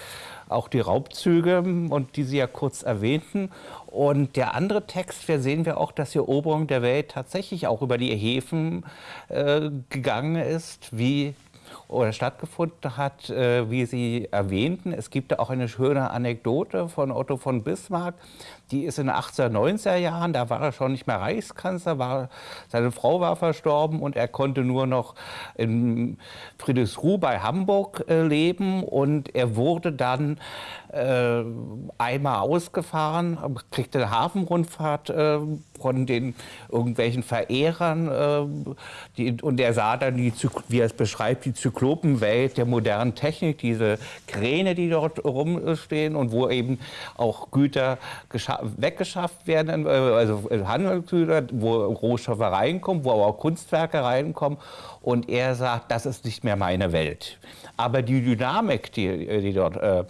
auch die Raubzüge und die Sie ja kurz erwähnten. Und der andere Text, da sehen wir auch, dass die Eroberung der Welt tatsächlich auch über die Häfen äh, gegangen ist, wie oder stattgefunden hat, äh, wie Sie erwähnten. Es gibt da auch eine schöne Anekdote von Otto von Bismarck. Die ist in den 1890er Jahren, da war er schon nicht mehr Reichskanzler, war, seine Frau war verstorben und er konnte nur noch in Friedrichsruh bei Hamburg äh, leben und er wurde dann äh, einmal ausgefahren, kriegte eine Hafenrundfahrt äh, von den irgendwelchen Verehrern äh, die, und er sah dann, die, wie er es beschreibt, die Zyklopenwelt der modernen Technik, diese Kräne, die dort rumstehen und wo eben auch Güter weggeschafft werden, äh, also Handelsgüter, wo Rohstoffe reinkommen, wo aber auch Kunstwerke reinkommen und er sagt, das ist nicht mehr meine Welt. Aber die Dynamik, die, die dort äh,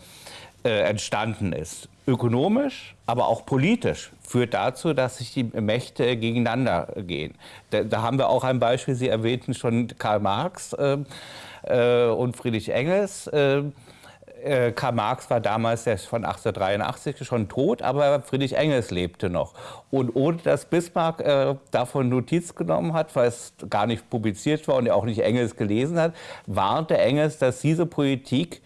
äh, entstanden ist, ökonomisch, aber auch politisch, führt dazu, dass sich die Mächte gegeneinander gehen. Da, da haben wir auch ein Beispiel, Sie erwähnten schon Karl Marx äh, äh, und Friedrich Engels. Äh, äh, Karl Marx war damals von 1883 schon tot, aber Friedrich Engels lebte noch. Und ohne dass Bismarck äh, davon Notiz genommen hat, weil es gar nicht publiziert war und er auch nicht Engels gelesen hat, warnte Engels, dass diese Politik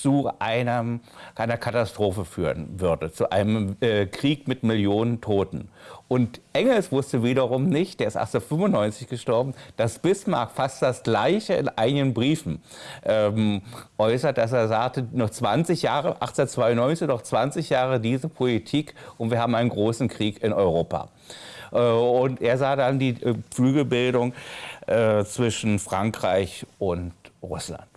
zu einem, einer Katastrophe führen würde, zu einem äh, Krieg mit Millionen Toten. Und Engels wusste wiederum nicht, der ist 1895 gestorben, dass Bismarck fast das Gleiche in einigen Briefen ähm, äußert, dass er sagte, noch 20 Jahre, 1892, noch 20 Jahre diese Politik und wir haben einen großen Krieg in Europa. Äh, und er sah dann die äh, Flügelbildung äh, zwischen Frankreich und Russland.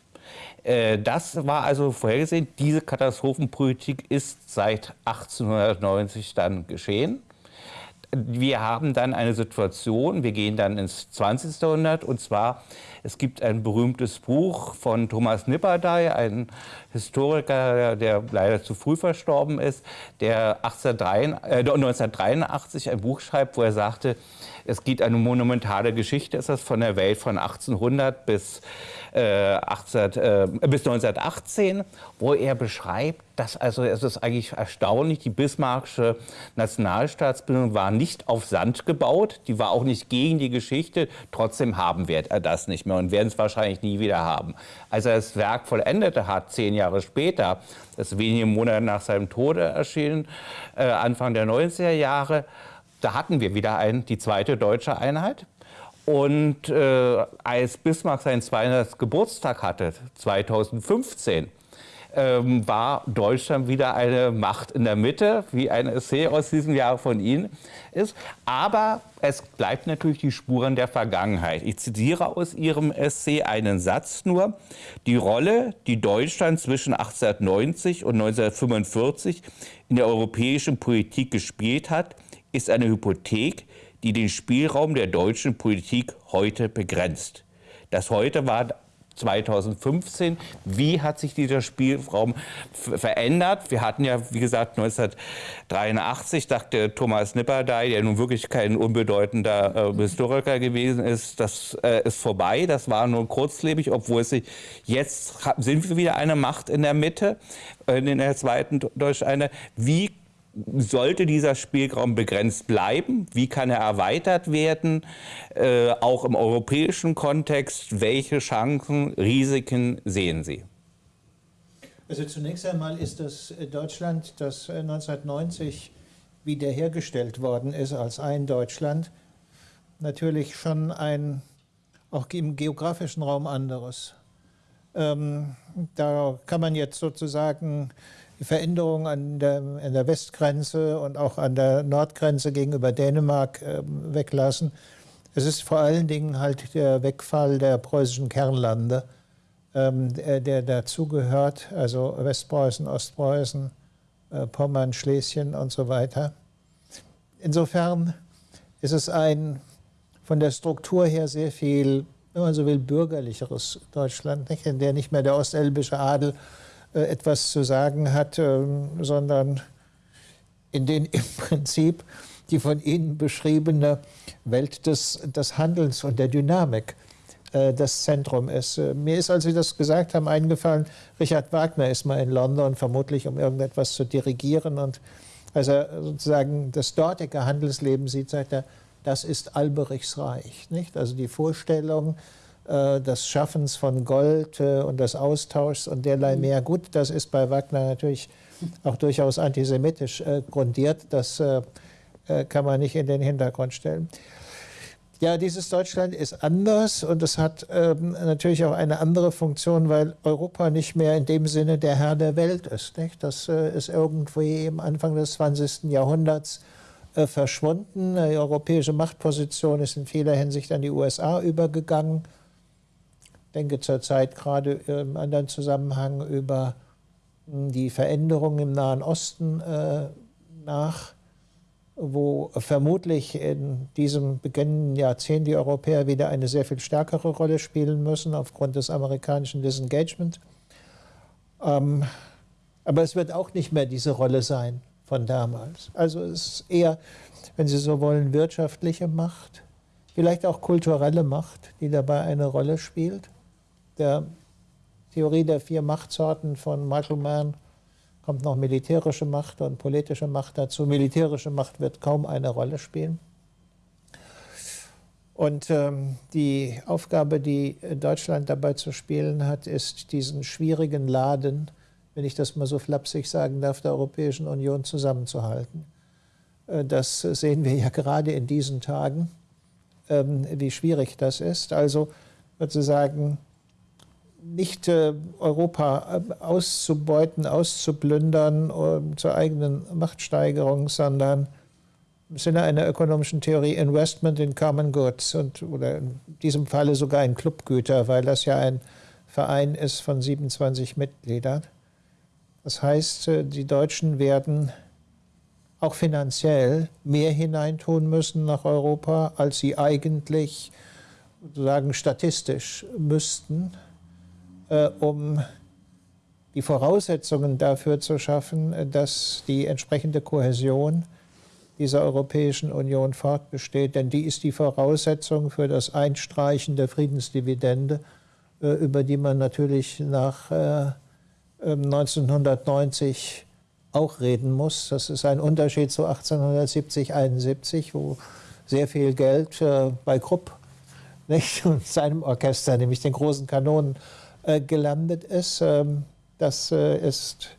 Äh, das war also vorhergesehen. Diese Katastrophenpolitik ist seit 1890 dann geschehen. Wir haben dann eine Situation, wir gehen dann ins 20. Jahrhundert und zwar, es gibt ein berühmtes Buch von Thomas Nipperdey, ein Historiker, der leider zu früh verstorben ist, der 1983 äh, ein Buch schreibt, wo er sagte, es geht eine monumentale Geschichte, ist das von der Welt von 1800 bis, äh, 18, äh, bis 1918, wo er beschreibt, dass also es ist eigentlich erstaunlich, die bismarckische Nationalstaatsbildung war nicht auf Sand gebaut, die war auch nicht gegen die Geschichte, trotzdem haben wir das nicht mehr und werden es wahrscheinlich nie wieder haben. Als er das Werk vollendete hat, zehn Jahre später, das ist wenige Monate nach seinem Tode erschienen, äh, Anfang der 90er Jahre, da hatten wir wieder ein, die zweite deutsche Einheit. Und äh, als Bismarck seinen 200. Geburtstag hatte, 2015, ähm, war Deutschland wieder eine Macht in der Mitte, wie ein Essay aus diesem Jahr von Ihnen ist. Aber es bleibt natürlich die Spuren der Vergangenheit. Ich zitiere aus Ihrem Essay einen Satz nur. Die Rolle, die Deutschland zwischen 1890 und 1945 in der europäischen Politik gespielt hat, ist eine Hypothek, die den Spielraum der deutschen Politik heute begrenzt. Das heute war 2015. Wie hat sich dieser Spielraum verändert? Wir hatten ja, wie gesagt, 1983, dachte Thomas Nipperdey, der nun wirklich kein unbedeutender äh, Historiker gewesen ist, das äh, ist vorbei. Das war nur kurzlebig, obwohl es sich jetzt sind wir wieder eine Macht in der Mitte, äh, in der zweiten Deutschen eine. Wie sollte dieser Spielraum begrenzt bleiben? Wie kann er erweitert werden? Äh, auch im europäischen Kontext, welche Chancen, Risiken sehen Sie? Also zunächst einmal ist das Deutschland, das 1990 wiederhergestellt worden ist als ein Deutschland, natürlich schon ein, auch im geografischen Raum anderes. Ähm, da kann man jetzt sozusagen die Veränderung an der, an der Westgrenze und auch an der Nordgrenze gegenüber Dänemark äh, weglassen. Es ist vor allen Dingen halt der Wegfall der preußischen Kernlande, ähm, der, der dazugehört, also Westpreußen, Ostpreußen, äh, Pommern, Schlesien und so weiter. Insofern ist es ein von der Struktur her sehr viel, wenn man so will, bürgerlicheres Deutschland, nicht? in der nicht mehr der ostelbische Adel etwas zu sagen hat, ähm, sondern in den im Prinzip die von Ihnen beschriebene Welt des, des Handelns und der Dynamik äh, das Zentrum ist. Äh, mir ist, als Sie das gesagt haben, eingefallen, Richard Wagner ist mal in London, vermutlich um irgendetwas zu dirigieren. Und als er sozusagen das dortige Handelsleben sieht, sagt er, das ist Alberichs Reich. Nicht? Also die Vorstellung äh, des Schaffens von Gold äh, und des Austauschs und derlei mehr. Gut, das ist bei Wagner natürlich auch durchaus antisemitisch äh, grundiert. Das kann man nicht in den Hintergrund stellen. Ja, dieses Deutschland ist anders und es hat ähm, natürlich auch eine andere Funktion, weil Europa nicht mehr in dem Sinne der Herr der Welt ist. Nicht? Das ist irgendwie im Anfang des 20. Jahrhunderts verschwunden. Die europäische Machtposition ist in vieler Hinsicht an die USA übergegangen. Denke zurzeit gerade im anderen Zusammenhang über hm, die Veränderungen im Nahen Osten äh, nach wo vermutlich in diesem beginnenden Jahrzehnt die Europäer wieder eine sehr viel stärkere Rolle spielen müssen aufgrund des amerikanischen Disengagement. Ähm, aber es wird auch nicht mehr diese Rolle sein von damals. Also es ist eher, wenn Sie so wollen, wirtschaftliche Macht, vielleicht auch kulturelle Macht, die dabei eine Rolle spielt. Der Theorie der vier Machtsorten von Michael Mann kommt noch militärische Macht und politische Macht dazu. Militärische Macht wird kaum eine Rolle spielen. Und ähm, die Aufgabe, die Deutschland dabei zu spielen hat, ist, diesen schwierigen Laden, wenn ich das mal so flapsig sagen darf, der Europäischen Union zusammenzuhalten. Äh, das sehen wir ja gerade in diesen Tagen, ähm, wie schwierig das ist. Also sozusagen nicht äh, Europa äh, auszubeuten, auszuplündern äh, zur eigenen Machtsteigerung, sondern im Sinne einer ökonomischen Theorie Investment in Common Goods und, oder in diesem Falle sogar in Clubgüter, weil das ja ein Verein ist von 27 Mitgliedern. Das heißt, äh, die Deutschen werden auch finanziell mehr hineintun müssen nach Europa, als sie eigentlich sozusagen statistisch müssten äh, um die Voraussetzungen dafür zu schaffen, äh, dass die entsprechende Kohäsion dieser Europäischen Union fortbesteht. Denn die ist die Voraussetzung für das Einstreichen der Friedensdividende, äh, über die man natürlich nach 1990 ähm, auch reden muss. Das ist ein Unterschied zu 1870, 71, wo sehr viel Geld bei Krupp nicht, und seinem Orchester, nämlich den großen Kanonen, äh, gelandet ist. Ähm, das äh, ist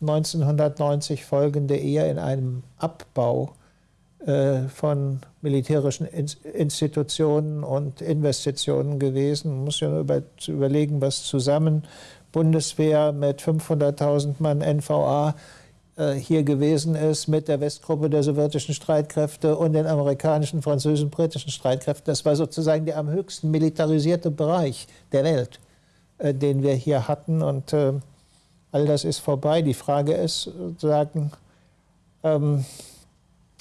1990 folgende eher in einem Abbau äh, von militärischen Institutionen und Investitionen gewesen. Man muss ja über, überlegen, was zusammen Bundeswehr mit 500.000 Mann NVA hier gewesen ist mit der Westgruppe der sowjetischen Streitkräfte und den amerikanischen, französischen, britischen Streitkräften. Das war sozusagen der am höchsten militarisierte Bereich der Welt. Äh, den wir hier hatten. Und äh, all das ist vorbei. Die Frage ist, sozusagen, ähm,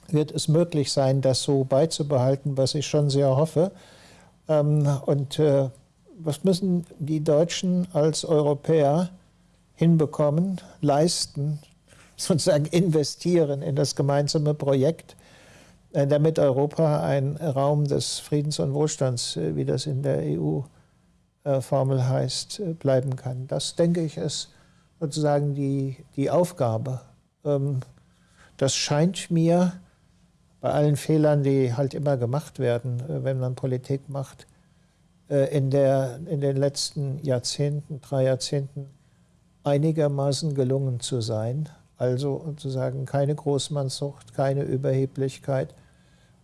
wird es möglich sein, das so beizubehalten, was ich schon sehr hoffe. Ähm, und äh, was müssen die Deutschen als Europäer hinbekommen, leisten, sozusagen investieren in das gemeinsame Projekt, äh, damit Europa ein Raum des Friedens und Wohlstands, äh, wie das in der EU äh, Formel heißt, äh, bleiben kann. Das, denke ich, ist sozusagen die, die Aufgabe. Ähm, das scheint mir bei allen Fehlern, die halt immer gemacht werden, äh, wenn man Politik macht, in, der, in den letzten Jahrzehnten, drei Jahrzehnten einigermaßen gelungen zu sein. Also sozusagen keine Großmannssucht, keine Überheblichkeit.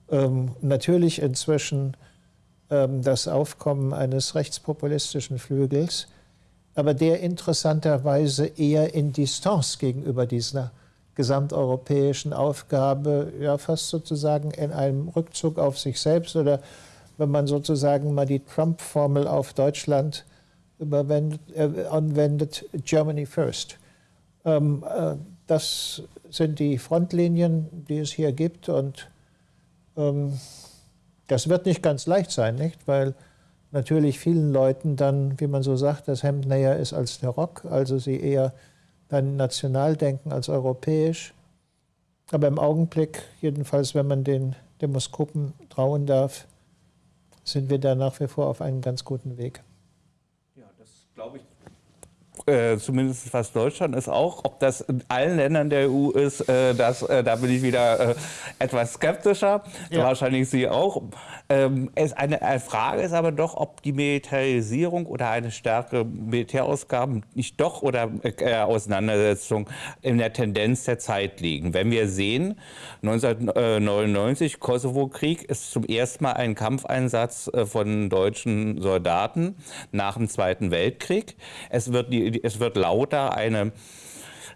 Ähm, natürlich inzwischen das Aufkommen eines rechtspopulistischen Flügels, aber der interessanterweise eher in Distanz gegenüber dieser gesamteuropäischen Aufgabe, ja fast sozusagen in einem Rückzug auf sich selbst oder wenn man sozusagen mal die Trump-Formel auf Deutschland äh, anwendet, Germany first. Ähm, äh, das sind die Frontlinien, die es hier gibt und ähm, das wird nicht ganz leicht sein, nicht? weil natürlich vielen Leuten dann, wie man so sagt, das Hemd näher ist als der Rock, also sie eher dann national denken als europäisch. Aber im Augenblick, jedenfalls wenn man den Demoskopen trauen darf, sind wir da nach wie vor auf einem ganz guten Weg. Ja, das glaube ich äh, zumindest was Deutschland ist auch. Ob das in allen Ländern der EU ist, äh, das, äh, da bin ich wieder äh, etwas skeptischer. Ja. Wahrscheinlich Sie auch. Ähm, es eine, eine, Frage ist aber doch, ob die Militarisierung oder eine stärkere Militärausgaben nicht doch oder äh, Auseinandersetzung in der Tendenz der Zeit liegen. Wenn wir sehen, 1999 Kosovo-Krieg ist zum ersten Mal ein Kampfeinsatz von deutschen Soldaten nach dem Zweiten Weltkrieg. Es wird die es wird lauter eine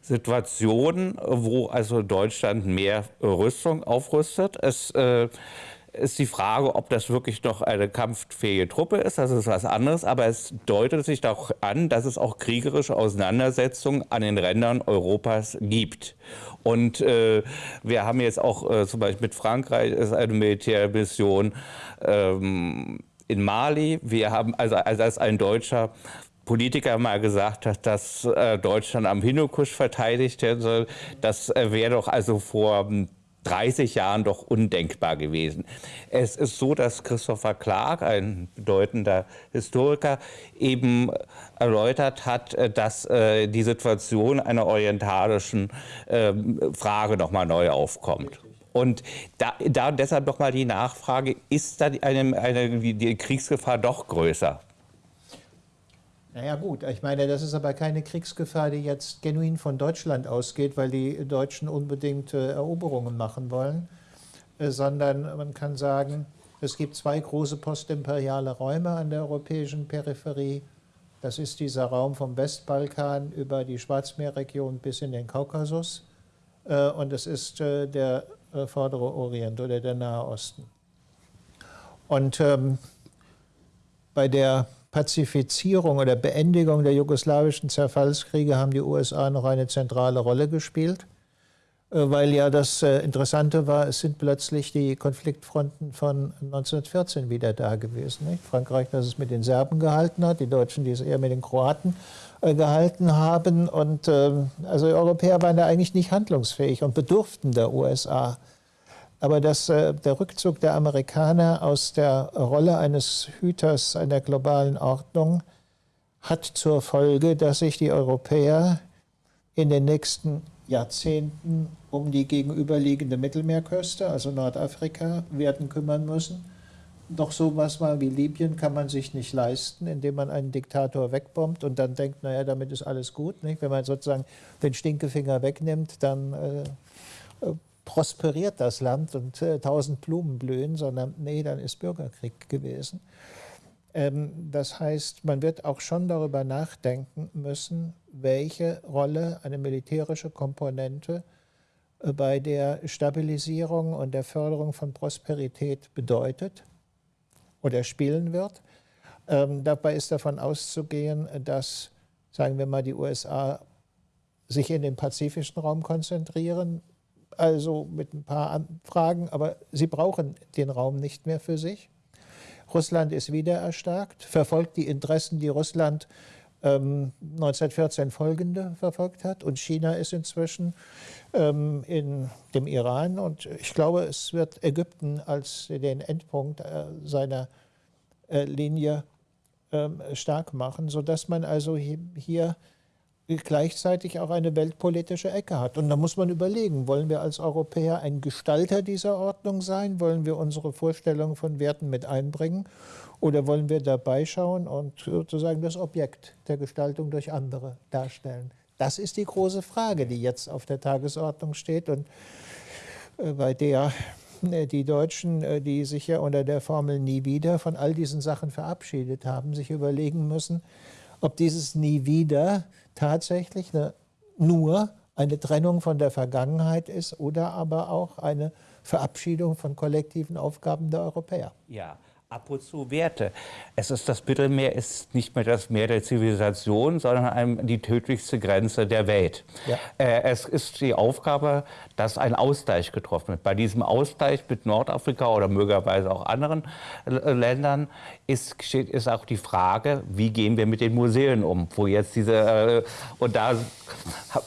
Situation, wo also Deutschland mehr Rüstung aufrüstet. Es äh, ist die Frage, ob das wirklich noch eine kampffähige Truppe ist. Das ist was anderes. Aber es deutet sich doch an, dass es auch kriegerische Auseinandersetzungen an den Rändern Europas gibt. Und äh, wir haben jetzt auch äh, zum Beispiel mit Frankreich ist eine Militärmission ähm, in Mali. Wir haben also, als ein Deutscher Politiker mal gesagt hat, dass äh, Deutschland am Hindukusch verteidigt werden soll, das äh, wäre doch also vor 30 Jahren doch undenkbar gewesen. Es ist so, dass Christopher Clark, ein bedeutender Historiker, eben erläutert hat, äh, dass die Situation einer orientalischen äh, Frage nochmal neu aufkommt. Und da, da deshalb nochmal die Nachfrage, ist da eine, eine, die Kriegsgefahr doch größer? Naja gut, ich meine, das ist aber keine Kriegsgefahr, die jetzt genuin von Deutschland ausgeht, weil die Deutschen unbedingt äh, Eroberungen machen wollen, äh, sondern man kann sagen, es gibt zwei große postimperiale Räume an der europäischen Peripherie. Das ist dieser Raum vom Westbalkan über die Schwarzmeerregion bis in den Kaukasus äh, und es ist äh, der äh, vordere Orient oder der Nahe Osten. Und ähm, bei der Pazifizierung oder Beendigung der jugoslawischen Zerfallskriege haben die USA noch eine zentrale Rolle gespielt, äh, weil ja das äh, Interessante war, es sind plötzlich die Konfliktfronten von 1914 wieder da gewesen. Nicht? Frankreich, das es mit den Serben gehalten hat, die Deutschen, die es eher mit den Kroaten äh, gehalten haben. Und ähm, also die Europäer waren da eigentlich nicht handlungsfähig und bedurften der USA. Aber dass äh, der Rückzug der Amerikaner aus der Rolle eines Hüters einer globalen Ordnung hat zur Folge, dass sich die Europäer in den nächsten Jahrzehnten um die gegenüberliegende Mittelmeerküste, also Nordafrika, werden kümmern müssen. Doch sowas mal wie Libyen kann man sich nicht leisten, indem man einen Diktator wegbombt und dann denkt, naja, damit ist alles gut. Nicht? Wenn man sozusagen den Stinkefinger wegnimmt, dann äh, prosperiert das Land und äh, tausend Blumen blühen, sondern nee, dann ist Bürgerkrieg gewesen. Ähm, das heißt, man wird auch schon darüber nachdenken müssen, welche Rolle eine militärische Komponente äh, bei der Stabilisierung und der Förderung von Prosperität bedeutet oder spielen wird. Ähm, dabei ist davon auszugehen, dass, sagen wir mal, die USA sich in den pazifischen Raum konzentrieren, also mit ein paar Anfragen, aber sie brauchen den Raum nicht mehr für sich. Russland ist wieder erstarkt, verfolgt die Interessen, die Russland ähm, 1914 folgende verfolgt hat. Und China ist inzwischen ähm, in dem Iran. Und ich glaube, es wird Ägypten als den Endpunkt äh, seiner äh, Linie ähm, stark machen, sodass man also hier gleichzeitig auch eine weltpolitische Ecke hat. Und da muss man überlegen, wollen wir als Europäer ein Gestalter dieser Ordnung sein? Wollen wir unsere Vorstellungen von Werten mit einbringen? Oder wollen wir dabei schauen und sozusagen das Objekt der Gestaltung durch andere darstellen? Das ist die große Frage, die jetzt auf der Tagesordnung steht und äh, bei der äh, die Deutschen, äh, die sich ja unter der Formel nie wieder von all diesen Sachen verabschiedet haben, sich überlegen müssen, ob dieses nie wieder tatsächlich eine, nur eine Trennung von der Vergangenheit ist oder aber auch eine Verabschiedung von kollektiven Aufgaben der Europäer. Ja. Ab und zu Werte. Es ist das Mittelmeer ist nicht mehr das Meer der Zivilisation, sondern die tödlichste Grenze der Welt. Ja. Äh, es ist die Aufgabe, dass ein Ausgleich getroffen wird. Bei diesem Ausgleich mit Nordafrika oder möglicherweise auch anderen äh, Ländern ist, ist auch die Frage, wie gehen wir mit den Museen um, wo jetzt diese äh, und da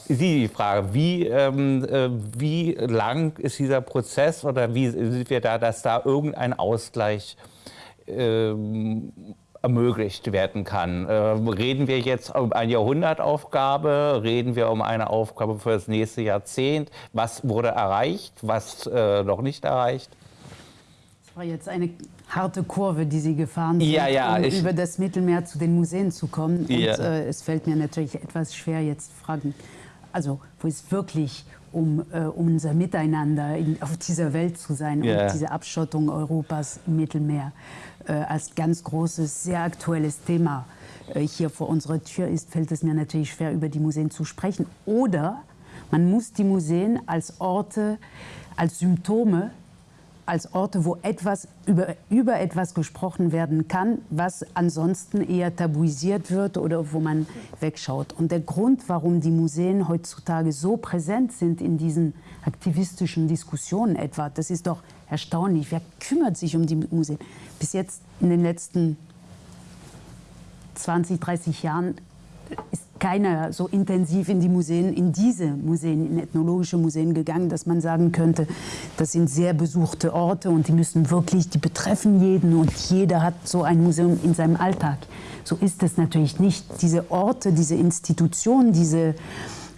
Sie die Frage, wie, ähm, äh, wie lang ist dieser Prozess oder wie sind wir da, dass da irgendein Ausgleich ermöglicht werden kann. Äh, reden wir jetzt um eine Jahrhundertaufgabe? Reden wir um eine Aufgabe für das nächste Jahrzehnt? Was wurde erreicht? Was äh, noch nicht erreicht? Das war jetzt eine harte Kurve, die Sie gefahren sind, ja, ja, um über das Mittelmeer zu den Museen zu kommen. Und ja. äh, es fällt mir natürlich etwas schwer, jetzt Fragen, also wo es wirklich um, äh, um unser Miteinander in, auf dieser Welt zu sein und diese Abschottung Europas im Mittelmeer als ganz großes, sehr aktuelles Thema äh, hier vor unserer Tür ist, fällt es mir natürlich schwer, über die Museen zu sprechen. Oder man muss die Museen als Orte, als Symptome als Orte, wo etwas über, über etwas gesprochen werden kann, was ansonsten eher tabuisiert wird oder wo man wegschaut. Und der Grund, warum die Museen heutzutage so präsent sind in diesen aktivistischen Diskussionen etwa, das ist doch erstaunlich. Wer kümmert sich um die Museen? Bis jetzt in den letzten 20, 30 Jahren ist keiner so intensiv in die Museen, in diese Museen, in ethnologische Museen gegangen, dass man sagen könnte, das sind sehr besuchte Orte und die müssen wirklich, die betreffen jeden und jeder hat so ein Museum in seinem Alltag. So ist es natürlich nicht. Diese Orte, diese Institutionen, diese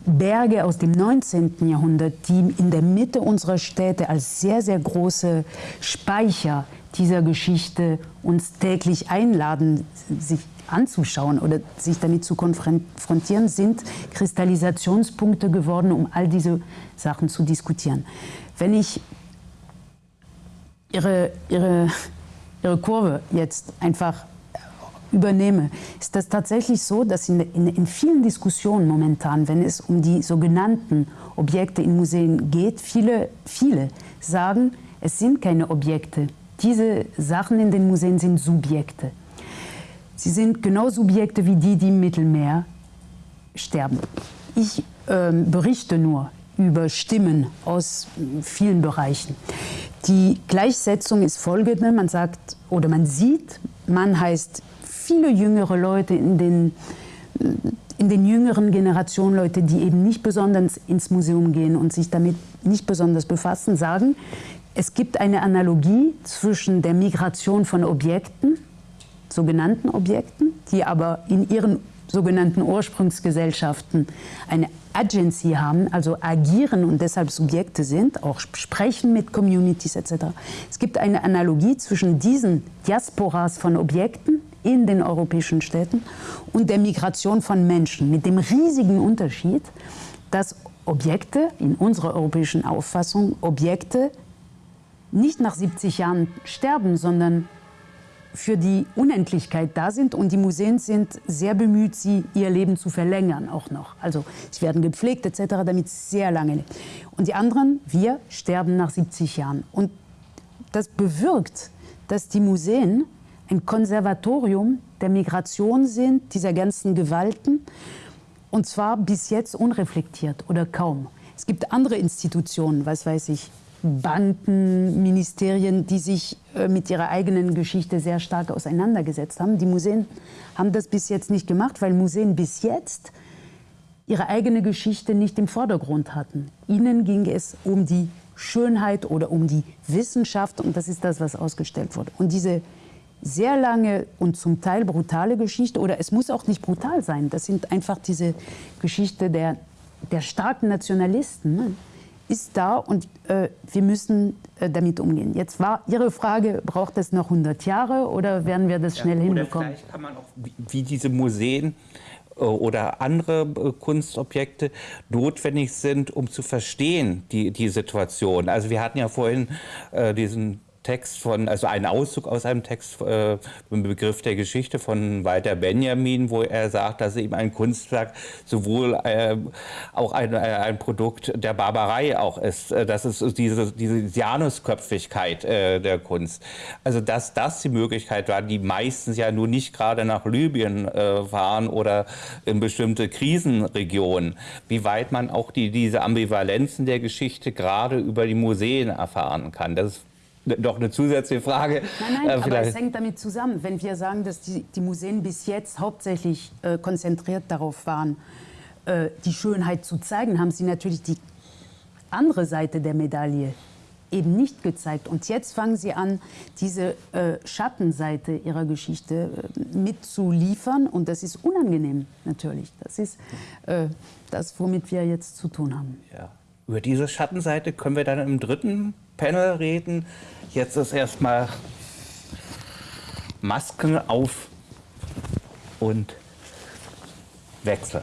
Berge aus dem 19. Jahrhundert, die in der Mitte unserer Städte als sehr, sehr große Speicher dieser Geschichte uns täglich einladen, sich anzuschauen oder sich damit zu konfrontieren, sind Kristallisationspunkte geworden, um all diese Sachen zu diskutieren. Wenn ich Ihre, Ihre, Ihre Kurve jetzt einfach übernehme, ist das tatsächlich so, dass in, in, in, vielen Diskussionen momentan, wenn es um die sogenannten Objekte in Museen geht, viele, viele sagen, es sind keine Objekte. Diese Sachen in den Museen sind Subjekte. Sie sind genau Subjekte wie die, die im Mittelmeer sterben. Ich äh, berichte nur über Stimmen aus vielen Bereichen. Die Gleichsetzung ist folgende, man sagt oder man sieht, man heißt viele jüngere Leute in den, in den jüngeren Generationen, Leute, die eben nicht besonders ins Museum gehen und sich damit nicht besonders befassen, sagen, es gibt eine Analogie zwischen der Migration von Objekten sogenannten Objekten, die aber in ihren sogenannten Ursprungsgesellschaften eine Agency haben, also agieren und deshalb Subjekte sind, auch sprechen mit Communities etc. Es gibt eine Analogie zwischen diesen Diasporas von Objekten in den europäischen Städten und der Migration von Menschen, mit dem riesigen Unterschied, dass Objekte, in unserer europäischen Auffassung, Objekte nicht nach 70 Jahren sterben, sondern für die Unendlichkeit da sind und die Museen sind sehr bemüht, sie ihr Leben zu verlängern auch noch. Also sie werden gepflegt etc., damit es sehr lange lebt. Und die anderen, wir, sterben nach 70 Jahren. Und das bewirkt, dass die Museen ein Konservatorium der Migration sind, dieser ganzen Gewalten, und zwar bis jetzt unreflektiert oder kaum. Es gibt andere Institutionen, was weiß ich, Banken, Ministerien, die sich äh, mit ihrer eigenen Geschichte sehr stark auseinandergesetzt haben. Die Museen haben das bis jetzt nicht gemacht, weil Museen bis jetzt ihre eigene Geschichte nicht im Vordergrund hatten. Ihnen ging es um die Schönheit oder um die Wissenschaft und das ist das, was ausgestellt wurde. Und diese sehr lange und zum Teil brutale Geschichte, oder es muss auch nicht brutal sein, das sind einfach diese Geschichte der, der starken Nationalisten. Ne? Ist da und äh, wir müssen äh, damit umgehen. Jetzt war Ihre Frage, braucht es noch 100 Jahre oder werden wir das schnell ja, hinbekommen? Vielleicht kann man auch, wie, wie diese Museen äh, oder andere äh, Kunstobjekte notwendig sind, um zu verstehen die, die Situation. Also wir hatten ja vorhin äh, diesen Text von, also ein Auszug aus einem Text äh, im Begriff der Geschichte von Walter Benjamin, wo er sagt, dass eben ein Kunstwerk sowohl äh, auch ein, äh, ein Produkt der Barbarei auch ist. Äh, das ist diese, diese Janusköpfigkeit äh, der Kunst. Also dass das die Möglichkeit war, die meistens ja nur nicht gerade nach Libyen äh, fahren oder in bestimmte Krisenregionen, wie weit man auch die, diese Ambivalenzen der Geschichte gerade über die Museen erfahren kann. Das ist noch eine zusätzliche Frage. Nein, nein, äh, aber es hängt damit zusammen. Wenn wir sagen, dass die, die Museen bis jetzt hauptsächlich äh, konzentriert darauf waren, äh, die Schönheit zu zeigen, haben sie natürlich die andere Seite der Medaille eben nicht gezeigt. Und jetzt fangen sie an, diese äh, Schattenseite ihrer Geschichte äh, mitzuliefern. Und das ist unangenehm natürlich. Das ist äh, das, womit wir jetzt zu tun haben. Ja. Über diese Schattenseite können wir dann im dritten Panel reden. Jetzt ist erstmal Masken auf und Wechsel.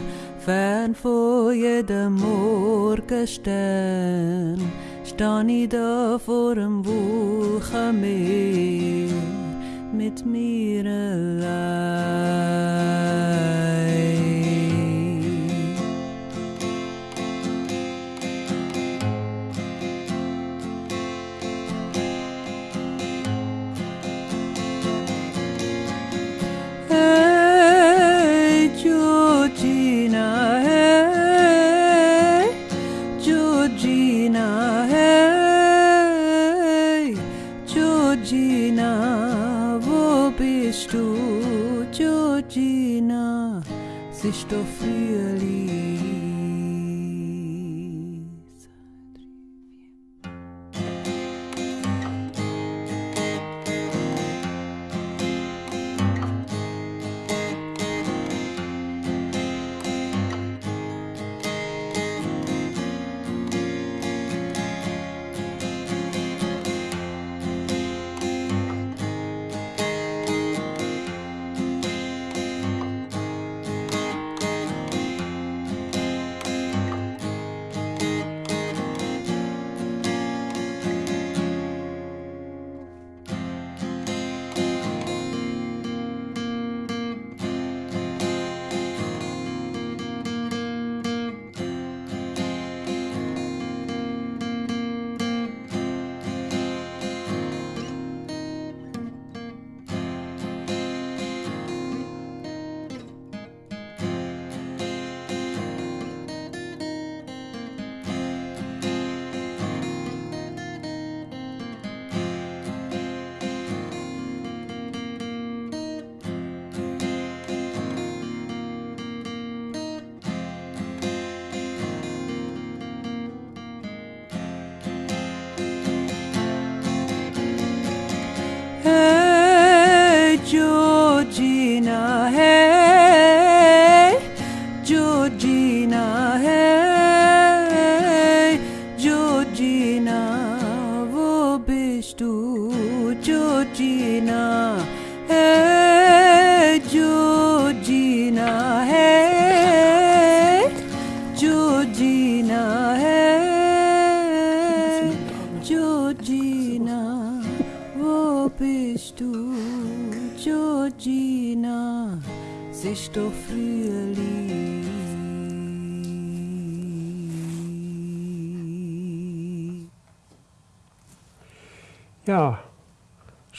fern vor jedem Morgenstern, stand ich da vor dem Wochenmeer mit mir allein.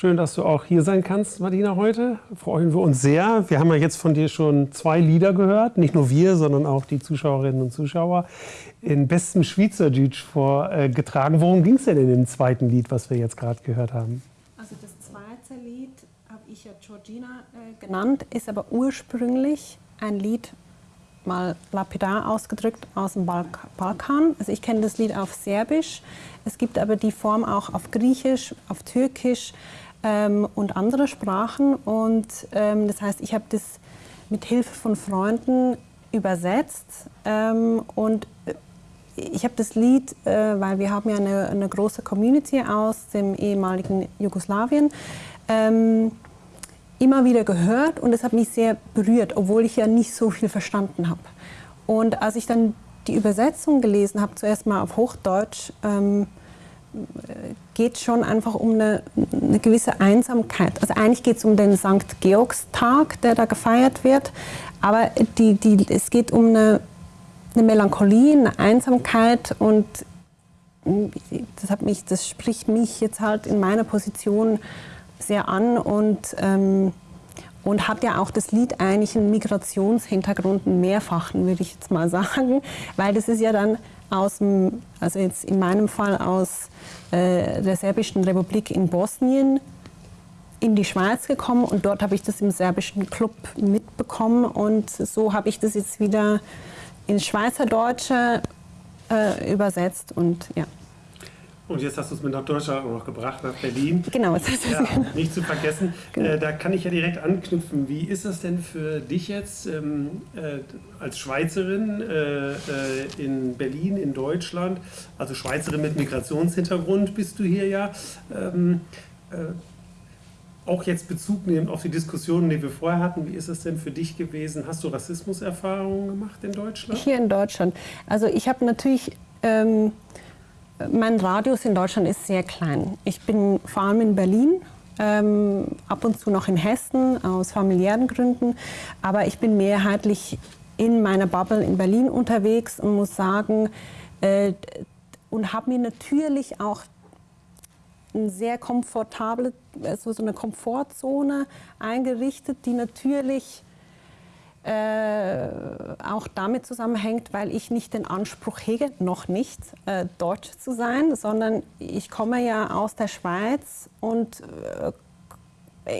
Schön, dass du auch hier sein kannst, Martina, heute. Freuen wir uns sehr. Wir haben ja jetzt von dir schon zwei Lieder gehört. Nicht nur wir, sondern auch die Zuschauerinnen und Zuschauer in bestem Schweizerdeutsch vorgetragen. Worum ging es denn in dem zweiten Lied, was wir jetzt gerade gehört haben? Also das zweite Lied habe ich ja Georgina äh, genannt, ist aber ursprünglich ein Lied, mal lapidar ausgedrückt, aus dem Balk Balkan. Also ich kenne das Lied auf Serbisch. Es gibt aber die Form auch auf Griechisch, auf Türkisch ähm, und andere Sprachen. Und ähm, das heißt, ich habe das mit Hilfe von Freunden übersetzt ähm, und äh, ich habe das Lied, äh, weil wir haben ja eine, eine, große Community aus dem ehemaligen Jugoslawien, ähm, immer wieder gehört und es hat mich sehr berührt, obwohl ich ja nicht so viel verstanden habe. Und als ich dann die Übersetzung gelesen habe, zuerst mal auf Hochdeutsch, ähm, geht schon einfach um eine, eine gewisse Einsamkeit. Also eigentlich geht es um den St. Georgstag, der da gefeiert wird, aber die, die, es geht um eine eine Melancholie, eine Einsamkeit und das, hat mich, das spricht mich jetzt halt in meiner Position sehr an und, ähm, und hat ja auch das Lied eigentlich einen Migrationshintergrund, einen mehrfachen, würde ich jetzt mal sagen, weil das ist ja dann aus dem, also jetzt in meinem Fall aus äh, der Serbischen Republik in Bosnien in die Schweiz gekommen und dort habe ich das im serbischen Club mitbekommen und so habe ich das jetzt wieder ins Schweizerdeutsche äh, übersetzt und ja. Und jetzt hast du es mit nach Deutschland auch noch gebracht, nach Berlin. Genau, das ist ja, nicht zu vergessen. Genau. Äh, da kann ich ja direkt anknüpfen. Wie ist das denn für dich jetzt ähm, äh, als Schweizerin äh, äh in Berlin, in Deutschland? Also Schweizerin mit Migrationshintergrund bist du hier ja. Ähm, äh, auch jetzt Bezug nehmen auf die Diskussionen, die wir vorher hatten, wie ist es denn für dich gewesen? Hast du Rassismuserfahrungen gemacht in Deutschland? Hier in Deutschland. Also ich habe natürlich, ähm, mein Radius in Deutschland ist sehr klein. Ich bin vor allem in Berlin, ähm, ab und zu noch in Hessen aus familiären Gründen, aber ich bin mehrheitlich in meiner Bubble in Berlin unterwegs und muss sagen, äh, und habe mir natürlich auch eine sehr komfortable, also so eine Komfortzone eingerichtet, die natürlich äh, auch damit zusammenhängt, weil ich nicht den Anspruch hege, noch nicht äh, Deutsch zu sein, sondern ich komme ja aus der Schweiz und äh,